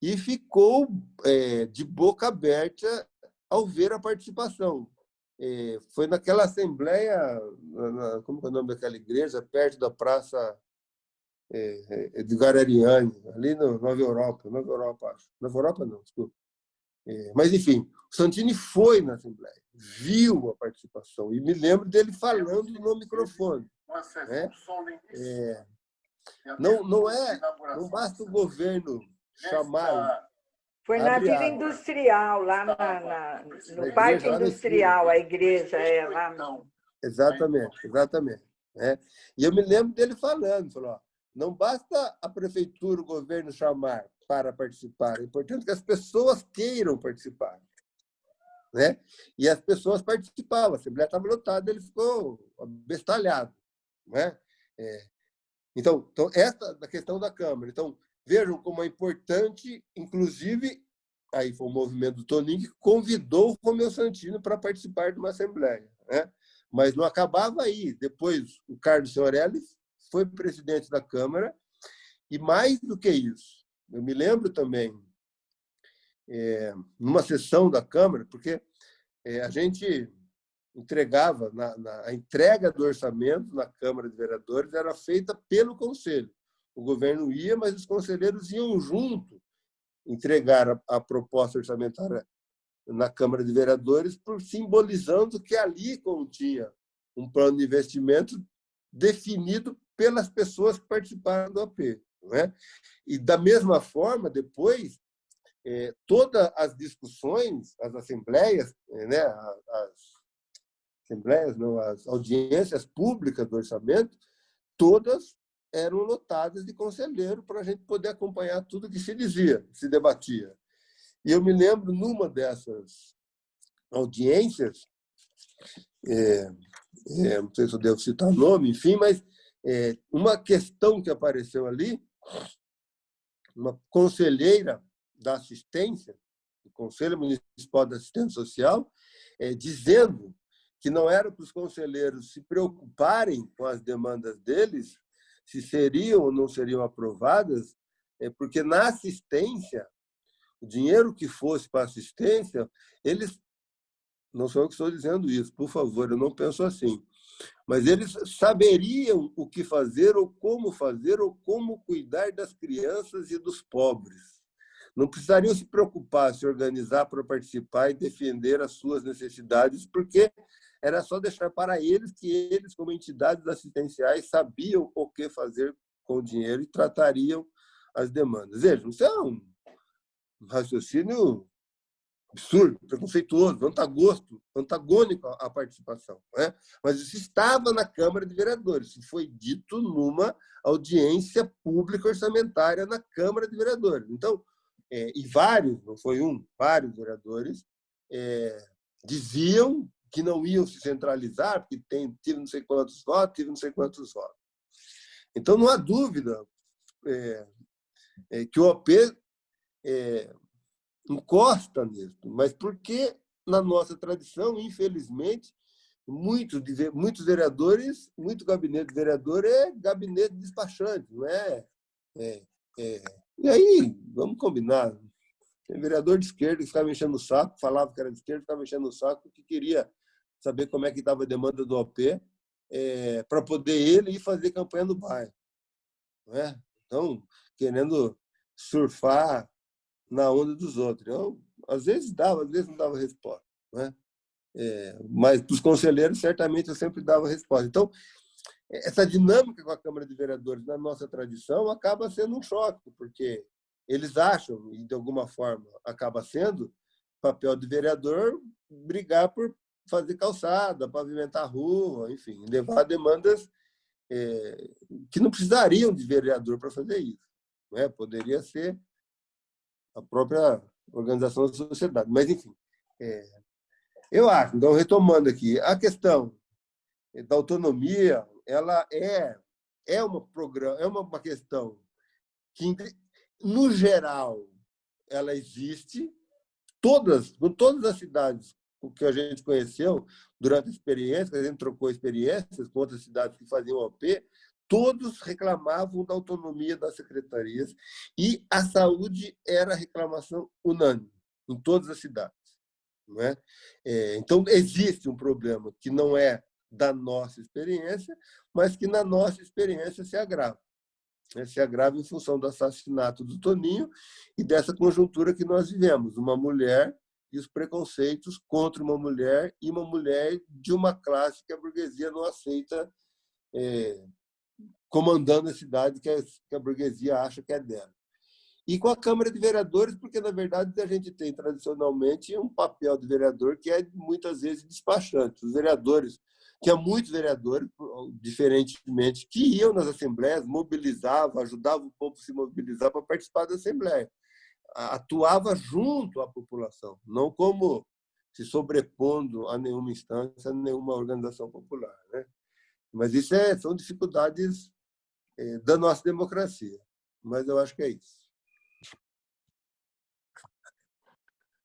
e ficou é, de boca aberta ao ver a participação. É, foi naquela assembleia, na, como é o nome daquela igreja, perto da Praça é, é de Garariani, ali na Nova Europa, Nova Europa, acho. Nova Europa não, desculpa. É, mas, enfim, o Santini foi na Assembleia. viu a participação. E me lembro dele falando no microfone. Né? É, não, não, é, não basta o governo chamar. Foi na Vila Industrial, lá na, na no na Parque Industrial, a igreja é lá. No... Exatamente, exatamente. Né? E eu me lembro dele falando, falou, ó, não basta a prefeitura, o governo chamar para participar, é importante que as pessoas queiram participar. Né? E as pessoas participavam, a Assembleia estava lotada, ele ficou bestalhado. Né? É. Então, então, essa da questão da Câmara. Então, vejam como é importante, inclusive, aí foi o movimento do Toninho que convidou o Romeu Santino para participar de uma Assembleia. Né? Mas não acabava aí. Depois, o Carlos Senhorelli foi presidente da Câmara, e mais do que isso, eu me lembro também, é, numa sessão da Câmara, porque é, a gente entregava, na, na, a entrega do orçamento na Câmara de Vereadores era feita pelo Conselho. O governo ia, mas os conselheiros iam junto entregar a, a proposta orçamentária na Câmara de Vereadores, por, simbolizando que ali continha um plano de investimento definido pelas pessoas que participaram do AP. Né? E, da mesma forma, depois, é, todas as discussões, as assembleias, né, as assembleias, não, as audiências públicas do orçamento, todas eram lotadas de conselheiro para a gente poder acompanhar tudo que se dizia, se debatia. E eu me lembro, numa dessas audiências, é, é, não sei se eu devo citar o nome, enfim, mas é, uma questão que apareceu ali, uma conselheira da assistência, do Conselho Municipal da Assistência Social, é, dizendo que não era para os conselheiros se preocuparem com as demandas deles, se seriam ou não seriam aprovadas, é porque na assistência, o dinheiro que fosse para assistência, eles não sou eu que estou dizendo isso, por favor, eu não penso assim. Mas eles saberiam o que fazer, ou como fazer, ou como cuidar das crianças e dos pobres. Não precisariam se preocupar, se organizar para participar e defender as suas necessidades, porque era só deixar para eles que eles, como entidades assistenciais, sabiam o que fazer com o dinheiro e tratariam as demandas. Vejam, isso é um raciocínio absurdo, preconceituoso, antagosto, antagônico à participação. Né? Mas isso estava na Câmara de Vereadores, isso foi dito numa audiência pública orçamentária na Câmara de Vereadores. Então, é, e vários, não foi um, vários vereadores é, diziam que não iam se centralizar, porque tem, tive não sei quantos votos, tive não sei quantos votos. Então, não há dúvida é, é que o OP é, encosta nisso, mas porque na nossa tradição, infelizmente, muitos, muitos vereadores, muito gabinete de vereador é gabinete despachante, não é? é, é. E aí, vamos combinar. Tem vereador de esquerda que ficava mexendo o saco, falava que era de esquerda, ficava mexendo o saco, que queria saber como é que estava a demanda do OP, é, para poder ele ir fazer campanha no bairro. É? Então, querendo surfar na onda dos outros. Eu, às vezes dava, às vezes não dava resposta. É, mas para os conselheiros, certamente, eu sempre dava resposta. Então, essa dinâmica com a Câmara de Vereadores, na nossa tradição, acaba sendo um choque, porque eles acham, e de alguma forma acaba sendo, papel de vereador brigar por fazer calçada, pavimentar rua, enfim, levar demandas é, que não precisariam de vereador para fazer isso. Né? Poderia ser a própria organização da sociedade. Mas, enfim, é, eu acho, então, retomando aqui, a questão da autonomia, ela é, é, uma, programa, é uma, uma questão que, no geral, ela existe, todas, todas as cidades que a gente conheceu durante a experiência, a gente trocou experiências com outras cidades que faziam OP, todos reclamavam da autonomia das secretarias e a saúde era reclamação unânime em todas as cidades. Não é? é? então, existe um problema que não é da nossa experiência, mas que na nossa experiência se agrava. Né? Se agrava em função do assassinato do Toninho e dessa conjuntura que nós vivemos. Uma mulher e os preconceitos contra uma mulher e uma mulher de uma classe que a burguesia não aceita é, comandando a cidade que a, que a burguesia acha que é dela. E com a Câmara de Vereadores, porque, na verdade, a gente tem tradicionalmente um papel de vereador que é muitas vezes despachante. Os vereadores, tinha muitos vereadores, diferentemente, que iam nas assembleias, mobilizavam, ajudavam o povo a se mobilizar para participar da assembleia. Atuava junto à população, não como se sobrepondo a nenhuma instância, a nenhuma organização popular. Né? Mas isso é, são dificuldades é, da nossa democracia. Mas eu acho que é isso.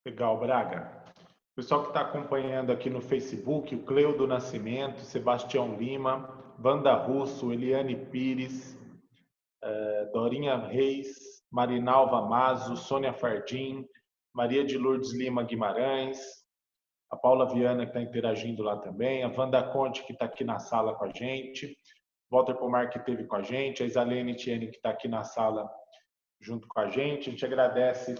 Legal, Braga. O pessoal que está acompanhando aqui no Facebook, o Cleudo Nascimento, Sebastião Lima, Wanda Russo, Eliane Pires, eh, Dorinha Reis, Marinalva Mazo, Sônia Fardim, Maria de Lourdes Lima Guimarães, a Paula Viana que está interagindo lá também, a Wanda Conte que está aqui na sala com a gente, Walter Pomar que esteve com a gente, a Isalene Tiene que está aqui na sala junto com a gente. A gente agradece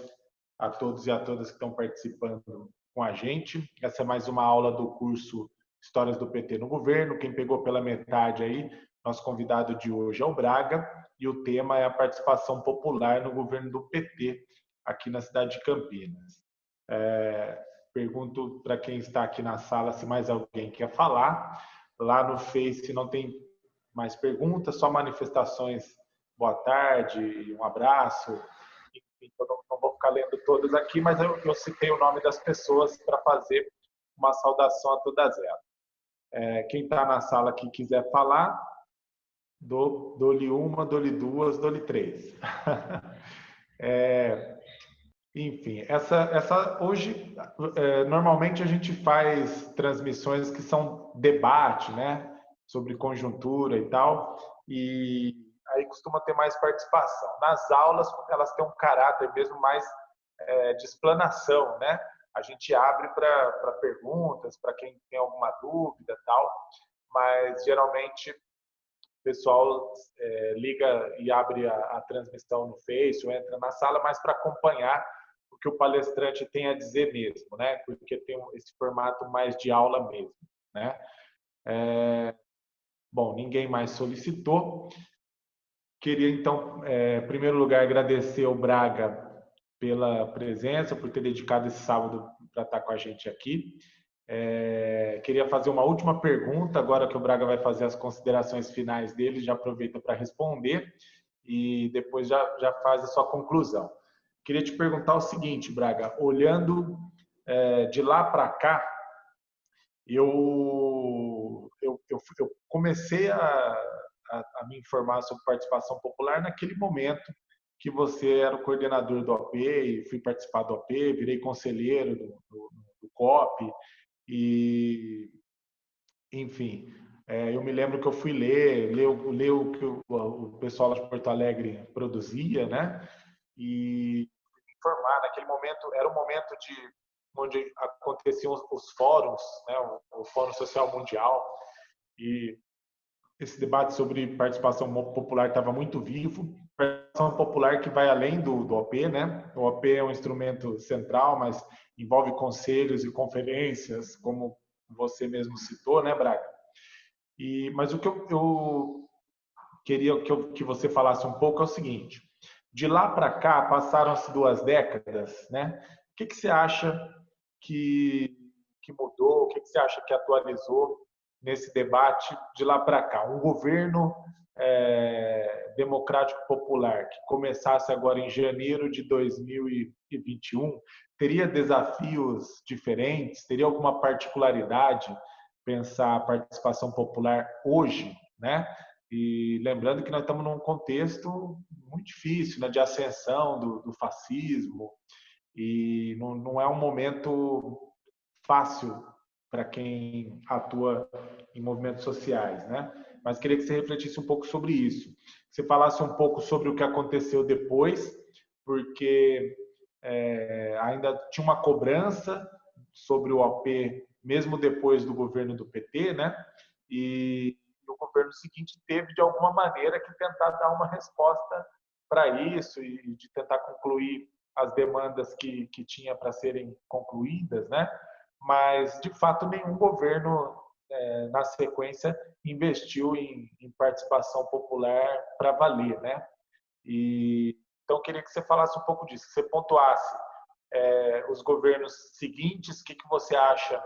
a todos e a todas que estão participando com a gente. Essa é mais uma aula do curso Histórias do PT no Governo. Quem pegou pela metade aí, nosso convidado de hoje é o Braga e o tema é a participação popular no governo do PT aqui na cidade de Campinas. É, pergunto para quem está aqui na sala se mais alguém quer falar. Lá no Face não tem mais perguntas, só manifestações. Boa tarde, um abraço. Enfim, eu não, não vou ficar lendo todas aqui, mas eu, eu citei o nome das pessoas para fazer uma saudação a todas elas. É, quem está na sala que quiser falar, dou-lhe uma, dou-lhe duas, dou-lhe três. é, enfim, essa, essa hoje é, normalmente a gente faz transmissões que são debate, né, sobre conjuntura e tal, e aí costuma ter mais participação. Nas aulas, elas têm um caráter mesmo mais é, de explanação, né? A gente abre para perguntas, para quem tem alguma dúvida tal, mas geralmente o pessoal é, liga e abre a, a, transmissão no Face ou entra na sala, mas para acompanhar o que o palestrante tem a dizer mesmo, né? Porque tem esse formato mais de aula mesmo, né? É, bom, ninguém mais solicitou. Queria, então, é, em primeiro lugar, agradecer ao Braga pela presença, por ter dedicado esse sábado para estar com a gente aqui. É, queria fazer uma última pergunta, agora que o Braga vai fazer as considerações finais dele, já aproveita para responder e depois já, já faz a sua conclusão. Queria te perguntar o seguinte, Braga, olhando é, de lá para cá, eu, eu, eu, eu comecei a, a, a me informar sobre participação popular naquele momento que você era o coordenador do OP fui participar do OP, virei conselheiro do, do, do COP e, enfim, é, eu me lembro que eu fui ler, ler, ler o que o, o pessoal de Porto Alegre produzia, né? E informar. Naquele momento, era um momento de onde aconteciam os, os fóruns, né? O, o Fórum Social Mundial e esse debate sobre participação popular estava muito vivo. Participação popular que vai além do, do OP, né? O OP é um instrumento central, mas envolve conselhos e conferências, como você mesmo citou, né, Braga? E, mas o que eu, eu queria que, eu, que você falasse um pouco é o seguinte: de lá para cá passaram-se duas décadas, né? O que, que você acha que, que mudou? O que, que você acha que atualizou nesse debate de lá para cá. Um governo é, democrático popular que começasse agora em janeiro de 2021 teria desafios diferentes? Teria alguma particularidade pensar a participação popular hoje, né? E lembrando que nós estamos num contexto muito difícil, né, de ascensão do, do fascismo, e não, não é um momento fácil para quem atua em movimentos sociais, né? Mas queria que você refletisse um pouco sobre isso. Você falasse um pouco sobre o que aconteceu depois, porque é, ainda tinha uma cobrança sobre o OP, mesmo depois do governo do PT, né? E o governo seguinte teve, de alguma maneira, que tentar dar uma resposta para isso e de tentar concluir as demandas que, que tinha para serem concluídas, né? mas, de fato, nenhum governo, é, na sequência, investiu em, em participação popular para valer. Né? E, então, eu queria que você falasse um pouco disso, que você pontuasse é, os governos seguintes, o que, que você acha,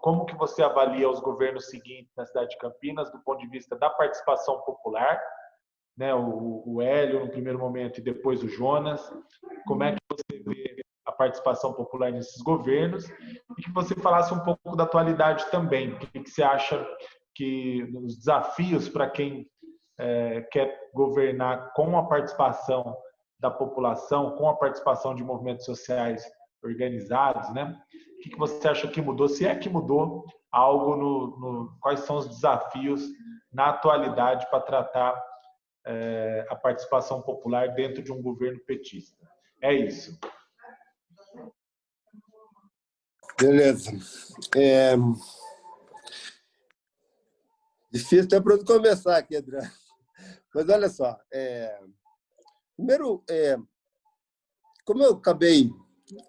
como que você avalia os governos seguintes na cidade de Campinas do ponto de vista da participação popular, né, o, o Hélio no primeiro momento e depois o Jonas, como é que você participação popular nesses governos e que você falasse um pouco da atualidade também, o que, que você acha que os desafios para quem é, quer governar com a participação da população, com a participação de movimentos sociais organizados, né? O que você acha que mudou? Se é que mudou algo no, no quais são os desafios na atualidade para tratar é, a participação popular dentro de um governo petista? É isso. Beleza. É... Difícil até para começar aqui, André. Mas olha só, é... primeiro, é... como eu acabei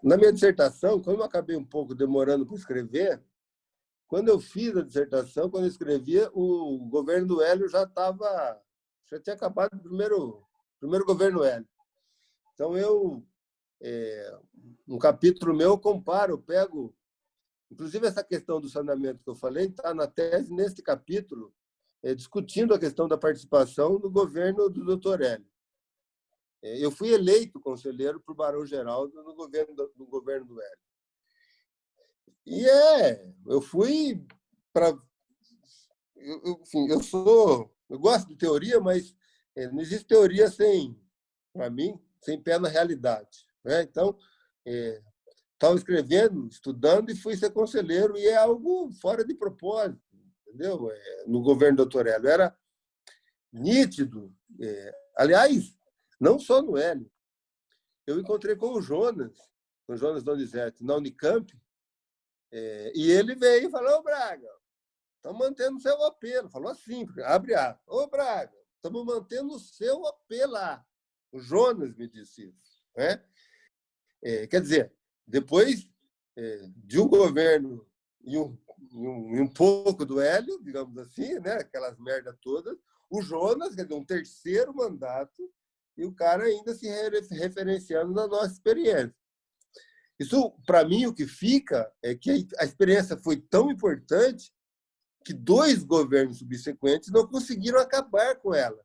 na minha dissertação, como eu acabei um pouco demorando para escrever, quando eu fiz a dissertação, quando eu escrevia, o governo do Hélio já estava, já tinha acabado o primeiro, primeiro governo Hélio. Então, eu, é, um capítulo meu, eu comparo, eu pego, inclusive essa questão do saneamento que eu falei, está na tese, nesse capítulo, é, discutindo a questão da participação do governo do doutor Hélio. É, eu fui eleito conselheiro para o Barão Geraldo no governo do, no governo do Hélio. E é, eu fui para. Enfim, eu sou. Eu gosto de teoria, mas é, não existe teoria sem, para mim, sem pé na realidade. Né? Então, estava escrevendo, estudando e fui ser conselheiro, e é algo fora de propósito, entendeu? É, no governo do doutor Hélio. Era nítido. É, aliás, não só no Hélio. Eu encontrei com o Jonas, com o Jonas Donizete, na Unicamp, é, e ele veio e falou, ô Braga, estamos mantendo o seu apelo. Falou assim, abre a. Ô Braga, estamos mantendo o seu apelo lá. O Jonas me disse isso. Né? É, quer dizer, depois é, de um governo e um, e um, e um pouco do Hélio, digamos assim, né? aquelas merdas todas, o Jonas, quer dizer, um terceiro mandato, e o cara ainda se referenciando na nossa experiência. Isso, para mim, o que fica é que a experiência foi tão importante que dois governos subsequentes não conseguiram acabar com ela.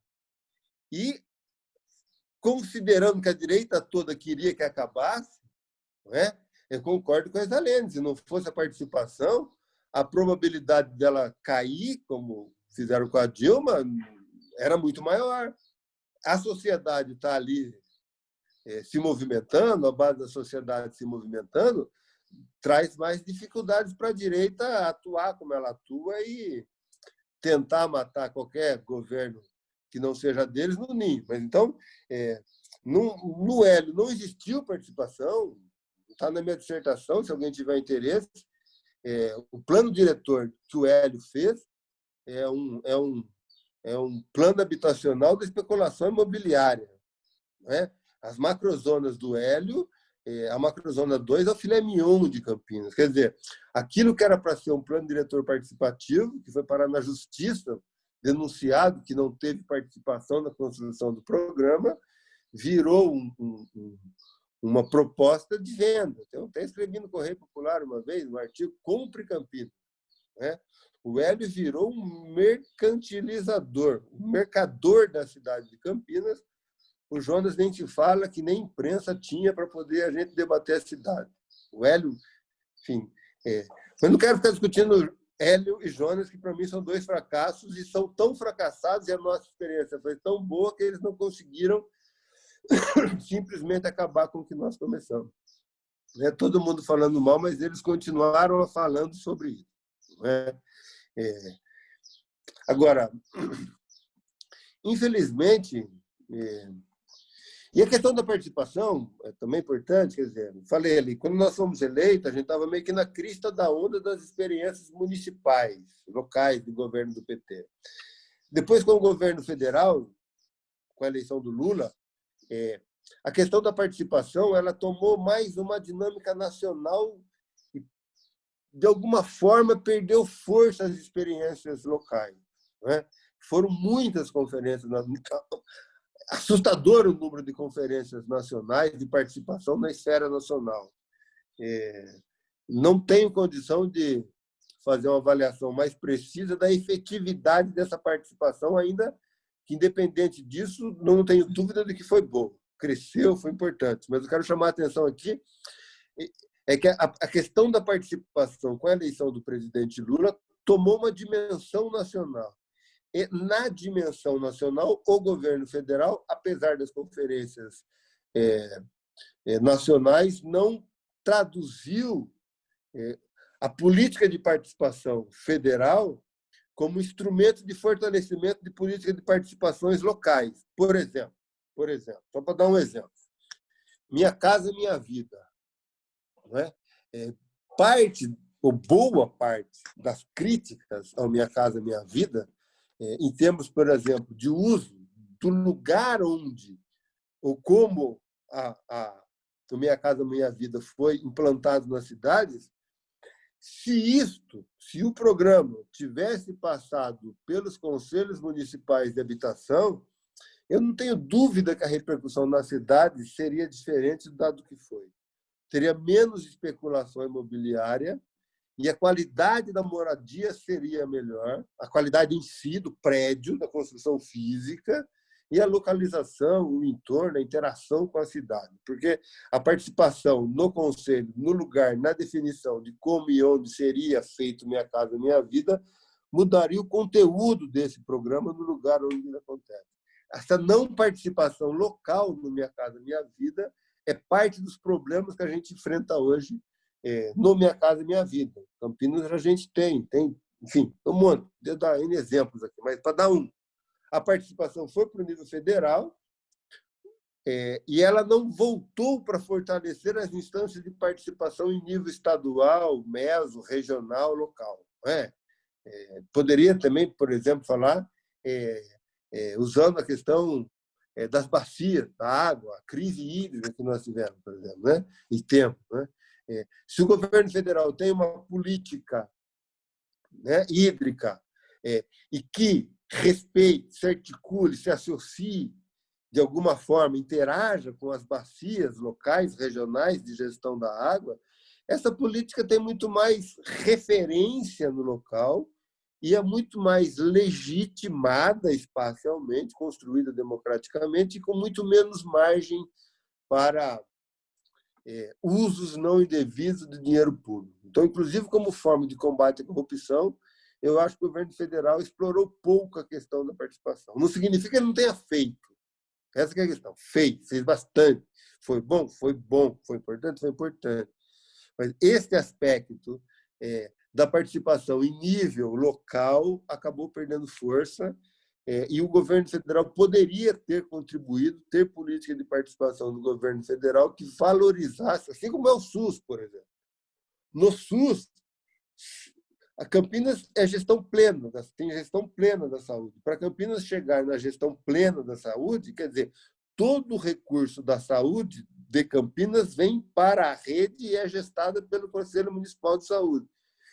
E, considerando que a direita toda queria que acabasse, é? eu concordo com a Isalene, se não fosse a participação, a probabilidade dela cair, como fizeram com a Dilma, era muito maior a sociedade está ali é, se movimentando, a base da sociedade se movimentando, traz mais dificuldades para a direita atuar como ela atua e tentar matar qualquer governo que não seja deles no ninho. Mas então, é, no, no Hélio não existiu participação, está na minha dissertação, se alguém tiver interesse, é, o plano diretor que o Hélio fez é um, é um é um plano habitacional da especulação imobiliária. Né? As macrozonas do Hélio, é, a macrozona 2 é o filé mignon de Campinas. Quer dizer, aquilo que era para ser um plano diretor participativo, que foi parar na justiça, denunciado que não teve participação na construção do programa, virou um, um, uma proposta de venda. Então, até escrevi no Correio Popular uma vez, um artigo, Compre Campinas. Né? O Hélio virou um mercantilizador, um mercador da cidade de Campinas. O Jonas nem te fala que nem imprensa tinha para poder a gente debater a cidade. O Hélio, enfim. É. Mas não quero ficar discutindo Hélio e Jonas, que para mim são dois fracassos e são tão fracassados e a nossa experiência foi tão boa que eles não conseguiram simplesmente acabar com o que nós começamos. É todo mundo falando mal, mas eles continuaram falando sobre isso. É? É. Agora, infelizmente, é, e a questão da participação é também importante, quer dizer, falei ali, quando nós fomos eleitos, a gente estava meio que na crista da onda das experiências municipais, locais do governo do PT. Depois, com o governo federal, com a eleição do Lula, é, a questão da participação ela tomou mais uma dinâmica nacional e, de alguma forma, perdeu força as experiências locais. Né? Foram muitas conferências, assustador o número de conferências nacionais de participação na esfera nacional. É, não tenho condição de fazer uma avaliação mais precisa da efetividade dessa participação, ainda que, independente disso, não tenho dúvida de que foi bom. Cresceu, foi importante. Mas eu quero chamar a atenção aqui é que a questão da participação com a eleição do presidente Lula tomou uma dimensão nacional. E, na dimensão nacional, o governo federal, apesar das conferências é, é, nacionais, não traduziu é, a política de participação federal como instrumento de fortalecimento de política de participações locais. Por exemplo, por exemplo, só para dar um exemplo, Minha Casa Minha Vida, não é? é parte ou boa parte das críticas ao Minha Casa Minha Vida, é, em termos, por exemplo, de uso do lugar onde ou como a, a Minha Casa Minha Vida foi implantado nas cidades, se isto, se o programa tivesse passado pelos conselhos municipais de habitação, eu não tenho dúvida que a repercussão na cidade seria diferente do que foi. Teria menos especulação imobiliária e a qualidade da moradia seria melhor, a qualidade em si do prédio, da construção física, e a localização, o entorno, a interação com a cidade. Porque a participação no conselho, no lugar, na definição de como e onde seria feito Minha Casa Minha Vida, mudaria o conteúdo desse programa no lugar onde ele acontece. Essa não participação local no Minha Casa Minha Vida é parte dos problemas que a gente enfrenta hoje é, no Minha Casa Minha Vida. Campinas a gente tem, tem, enfim, um monte. Vou dar exemplos aqui, mas para dar um a participação foi para o nível federal é, e ela não voltou para fortalecer as instâncias de participação em nível estadual, meso, regional, local. É? É, poderia também, por exemplo, falar, é, é, usando a questão é, das bacias, da água, a crise hídrica que nós tivemos, por exemplo, né? em tempo. Né? se o governo federal tem uma política né, hídrica e que respeite, se articule, se associe de alguma forma, interaja com as bacias locais, regionais de gestão da água, essa política tem muito mais referência no local e é muito mais legitimada espacialmente, construída democraticamente e com muito menos margem para é, usos não indevidos de dinheiro público. Então, inclusive, como forma de combate à corrupção, eu acho que o governo federal explorou pouco a questão da participação. Não significa que ele não tenha feito. Essa é a questão. Fez, fez bastante. Foi bom? Foi bom. Foi importante? Foi importante. Mas esse aspecto é, da participação em nível local acabou perdendo força é, e o governo federal poderia ter contribuído, ter política de participação do governo federal que valorizasse, assim como é o SUS, por exemplo. No SUS, a Campinas é gestão plena, tem gestão plena da saúde. Para Campinas chegar na gestão plena da saúde, quer dizer, todo o recurso da saúde de Campinas vem para a rede e é gestada pelo Conselho Municipal de Saúde.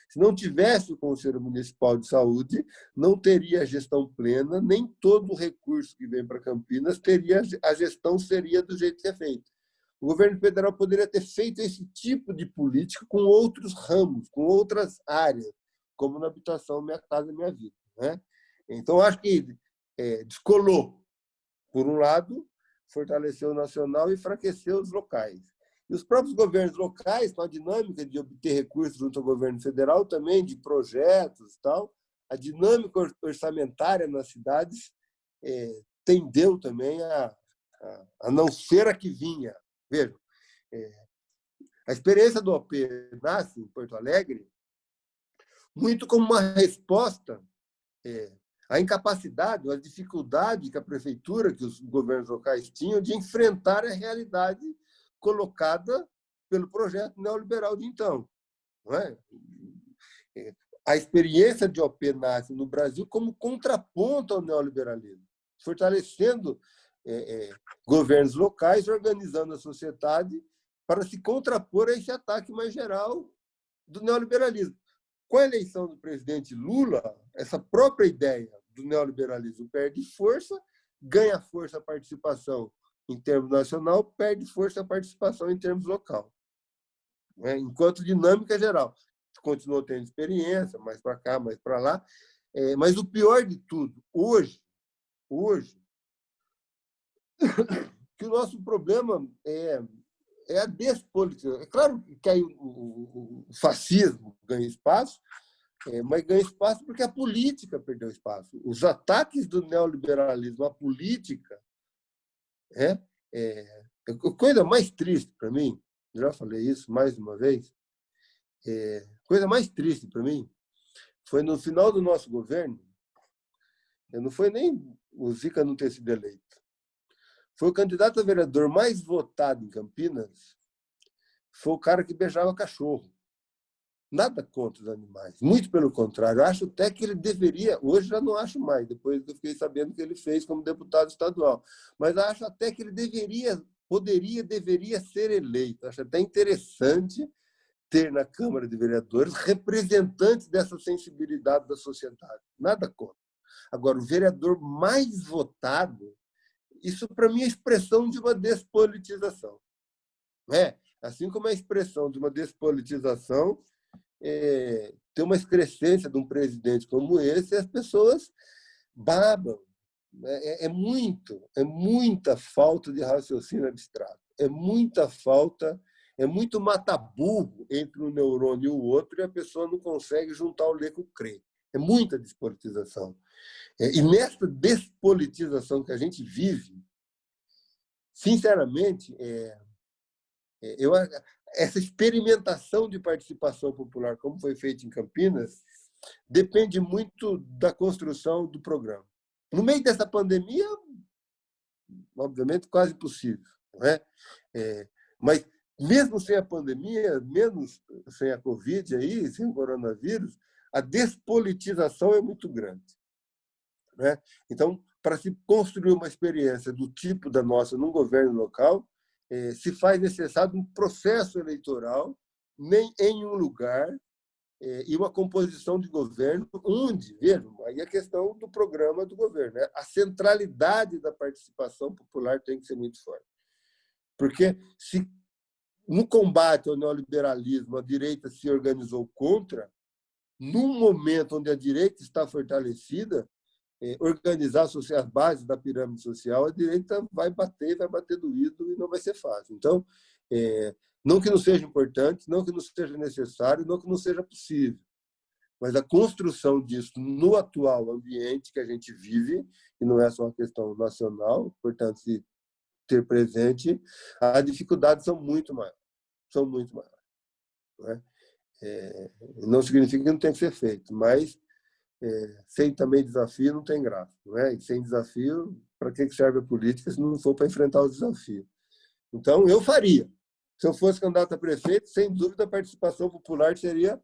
Se não tivesse o Conselho Municipal de Saúde, não teria a gestão plena, nem todo o recurso que vem para Campinas teria a gestão seria do jeito que é feito. O governo federal poderia ter feito esse tipo de política com outros ramos, com outras áreas como na habitação Minha Casa Minha Vida. Né? Então, acho que é, descolou, por um lado, fortaleceu o nacional e enfraqueceu os locais. E os próprios governos locais, com a dinâmica de obter recursos junto ao governo federal, também de projetos e tal, a dinâmica orçamentária nas cidades é, tendeu também a, a, a, não ser a que vinha. Vejam, é, a experiência do OP nasce em Porto Alegre muito como uma resposta é, à incapacidade, à dificuldade que a prefeitura, que os governos locais tinham de enfrentar a realidade colocada pelo projeto neoliberal de então. É? é a experiência de OP nasce no Brasil como contraponto ao neoliberalismo, fortalecendo é, é, governos locais organizando a sociedade para se contrapor a esse ataque mais geral do neoliberalismo. Com a eleição do presidente Lula, essa própria ideia do neoliberalismo perde força, ganha força a participação em termos nacional, perde força a participação em termos local. Né? Enquanto dinâmica geral. Continuou tendo experiência, mais para cá, mais para lá. É, mas o pior de tudo, hoje, hoje, que o nosso problema é, é a despolitização. É claro que aí o, fascismo ganha espaço, é, mas ganha espaço porque a política perdeu espaço. Os ataques do neoliberalismo à política é, é a coisa mais triste para mim, já falei isso mais uma vez, é, coisa mais triste para mim foi no final do nosso governo, não foi nem o Zica não ter sido eleito, foi o candidato a vereador mais votado em Campinas, foi o cara que beijava cachorro. Nada contra os animais, muito pelo contrário. Eu acho até que ele deveria, hoje já não acho mais, depois eu fiquei sabendo que ele fez como deputado estadual, mas acho até que ele deveria, poderia, deveria ser eleito. Acho até interessante ter na Câmara de Vereadores representantes dessa sensibilidade da sociedade. Nada contra. Agora, o vereador mais votado, isso para mim é expressão de uma despolitização. É, assim como a expressão de uma despolitização é, ter uma excrescência de um presidente como esse, as pessoas babam. É, é, muito, é muita falta de raciocínio abstrato. É muita falta, é muito mataburro entre um neurônio e o outro e a pessoa não consegue juntar o ler com o crer. É muita despolitização. É, e nessa despolitização que a gente vive, sinceramente, é, é eu, essa experimentação de participação popular, como foi feito em Campinas, depende muito da construção do programa. No meio dessa pandemia, obviamente, quase impossível. Não é? é mas, mesmo sem a pandemia, menos sem a Covid, aí, sem o coronavírus, a despolitização é muito grande. É? Então, para se construir uma experiência do tipo da nossa num governo local, é, se faz necessário um processo eleitoral nem em um lugar é, e uma composição de governo onde, vejam, aí a questão do programa do governo, né? a centralidade da participação popular tem que ser muito forte. Porque se no combate ao neoliberalismo a direita se organizou contra, num momento onde a direita está fortalecida, é, organizar as bases da pirâmide social, a direita vai bater, vai bater doído e não vai ser fácil. Então, é, não que não seja importante, não que não seja necessário, não que não seja possível, mas a construção disso no atual ambiente que a gente vive, e não é só uma questão nacional, portanto, se ter presente, as dificuldades são muito maiores, são muito maiores. Não, é? É, não significa que não tem que ser feito, mas é, sem também desafio não tem graça. Não é? E sem desafio, para que serve a política se não for para enfrentar os desafios? Então, eu faria. Se eu fosse candidato a prefeito, sem dúvida a participação popular seria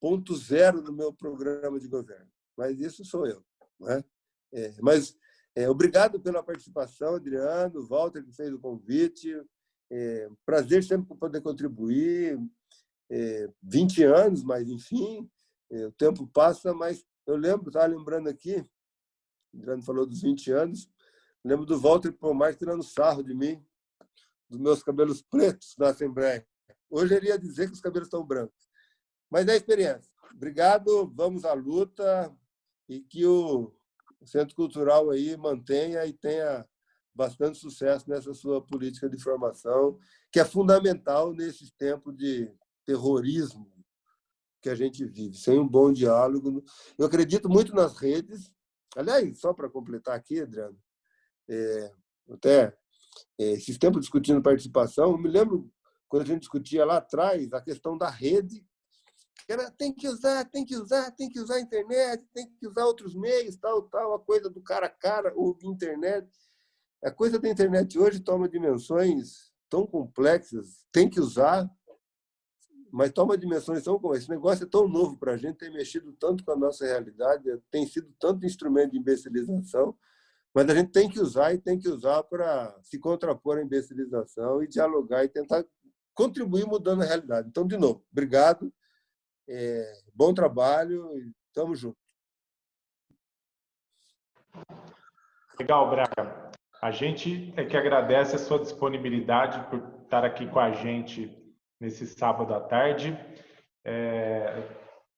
ponto zero no meu programa de governo. Mas isso sou eu. Não é? É, mas é, obrigado pela participação, Adriano, Walter, que fez o convite. É, prazer sempre poder contribuir. É, 20 anos, mas enfim, o tempo passa, mas eu lembro, estava lembrando aqui, o Adriano falou dos 20 anos, lembro do Walter Pomar tirando sarro de mim, dos meus cabelos pretos na Assembleia. Hoje ele ia dizer que os cabelos estão brancos. Mas é a experiência. Obrigado, vamos à luta e que o Centro Cultural aí mantenha e tenha bastante sucesso nessa sua política de formação, que é fundamental nesse tempo de terrorismo que a gente vive, sem um bom diálogo. Eu acredito muito nas redes. Aliás, só para completar aqui, Adriano, é, até é, esses tempos discutindo participação, eu me lembro quando a gente discutia lá atrás a questão da rede, que era tem que usar, tem que usar, tem que usar a internet, tem que usar outros meios, tal, tal, a coisa do cara a cara ou internet. A coisa da internet hoje toma dimensões tão complexas, tem que usar, mas toma dimensões tão como esse negócio é tão novo para a gente, tem mexido tanto com a nossa realidade, tem sido tanto instrumento de imbecilização, Mas a gente tem que usar e tem que usar para se contrapor à imbecilização e dialogar e tentar contribuir mudando a realidade. Então, de novo, obrigado, é, bom trabalho e estamos juntos. Legal, Braga. A gente é que agradece a sua disponibilidade por estar aqui com a gente nesse sábado à tarde. É,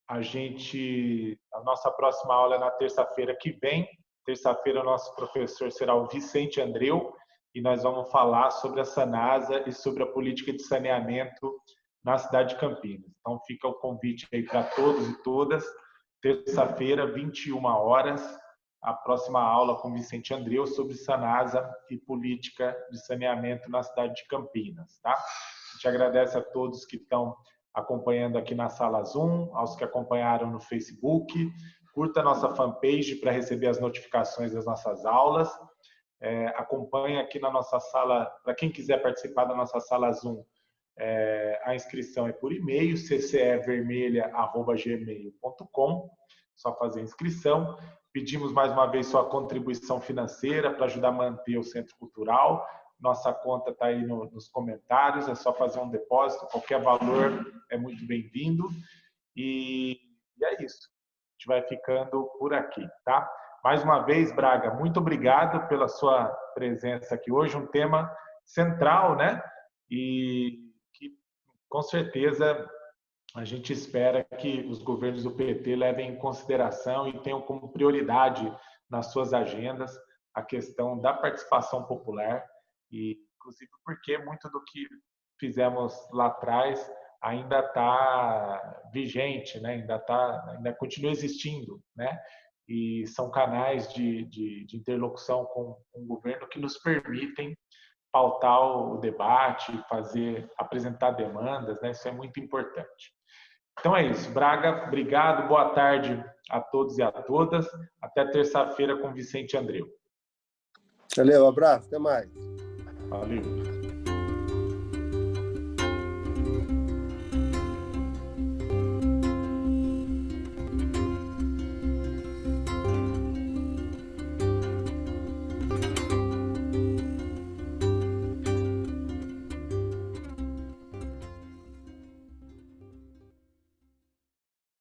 a gente, a nossa próxima aula é na terça-feira que vem. Terça-feira, o nosso professor será o Vicente Andreu e nós vamos falar sobre a Sanasa e sobre a política de saneamento na cidade de Campinas. Então, fica o convite aí para todos e todas. Terça-feira, 21 horas, a próxima aula com Vicente Andreu sobre Sanasa e política de saneamento na cidade de Campinas. Tá? Gente agradece a todos que estão acompanhando aqui na sala Zoom, aos que acompanharam no Facebook. Curta a nossa fanpage para receber as notificações das nossas aulas. É, acompanhe aqui na nossa sala, para quem quiser participar da nossa sala Zoom, é, a inscrição é por e-mail, ccevermelha.gmail.com, só fazer inscrição. Pedimos mais uma vez sua contribuição financeira para ajudar a manter o Centro Cultural. Nossa conta está aí no, nos comentários, é só fazer um depósito, qualquer valor é muito bem-vindo. E, e é isso. A gente vai ficando por aqui, tá? Mais uma vez, Braga, muito obrigado pela sua presença aqui hoje, um tema central, né? E que com certeza a gente espera que os governos do PT levem em consideração e tenham como prioridade nas suas agendas a questão da participação popular e inclusive porque muito do que fizemos lá atrás ainda está vigente, né? ainda tá, ainda continua existindo, né? E são canais de, de, de interlocução com, com o governo que nos permitem pautar o debate, fazer, apresentar demandas, né? Isso é muito importante. Então é isso. Braga, obrigado. Boa tarde a todos e a todas. Até terça-feira com Vicente Andreu. Valeu, abraço. Até mais. Valeu.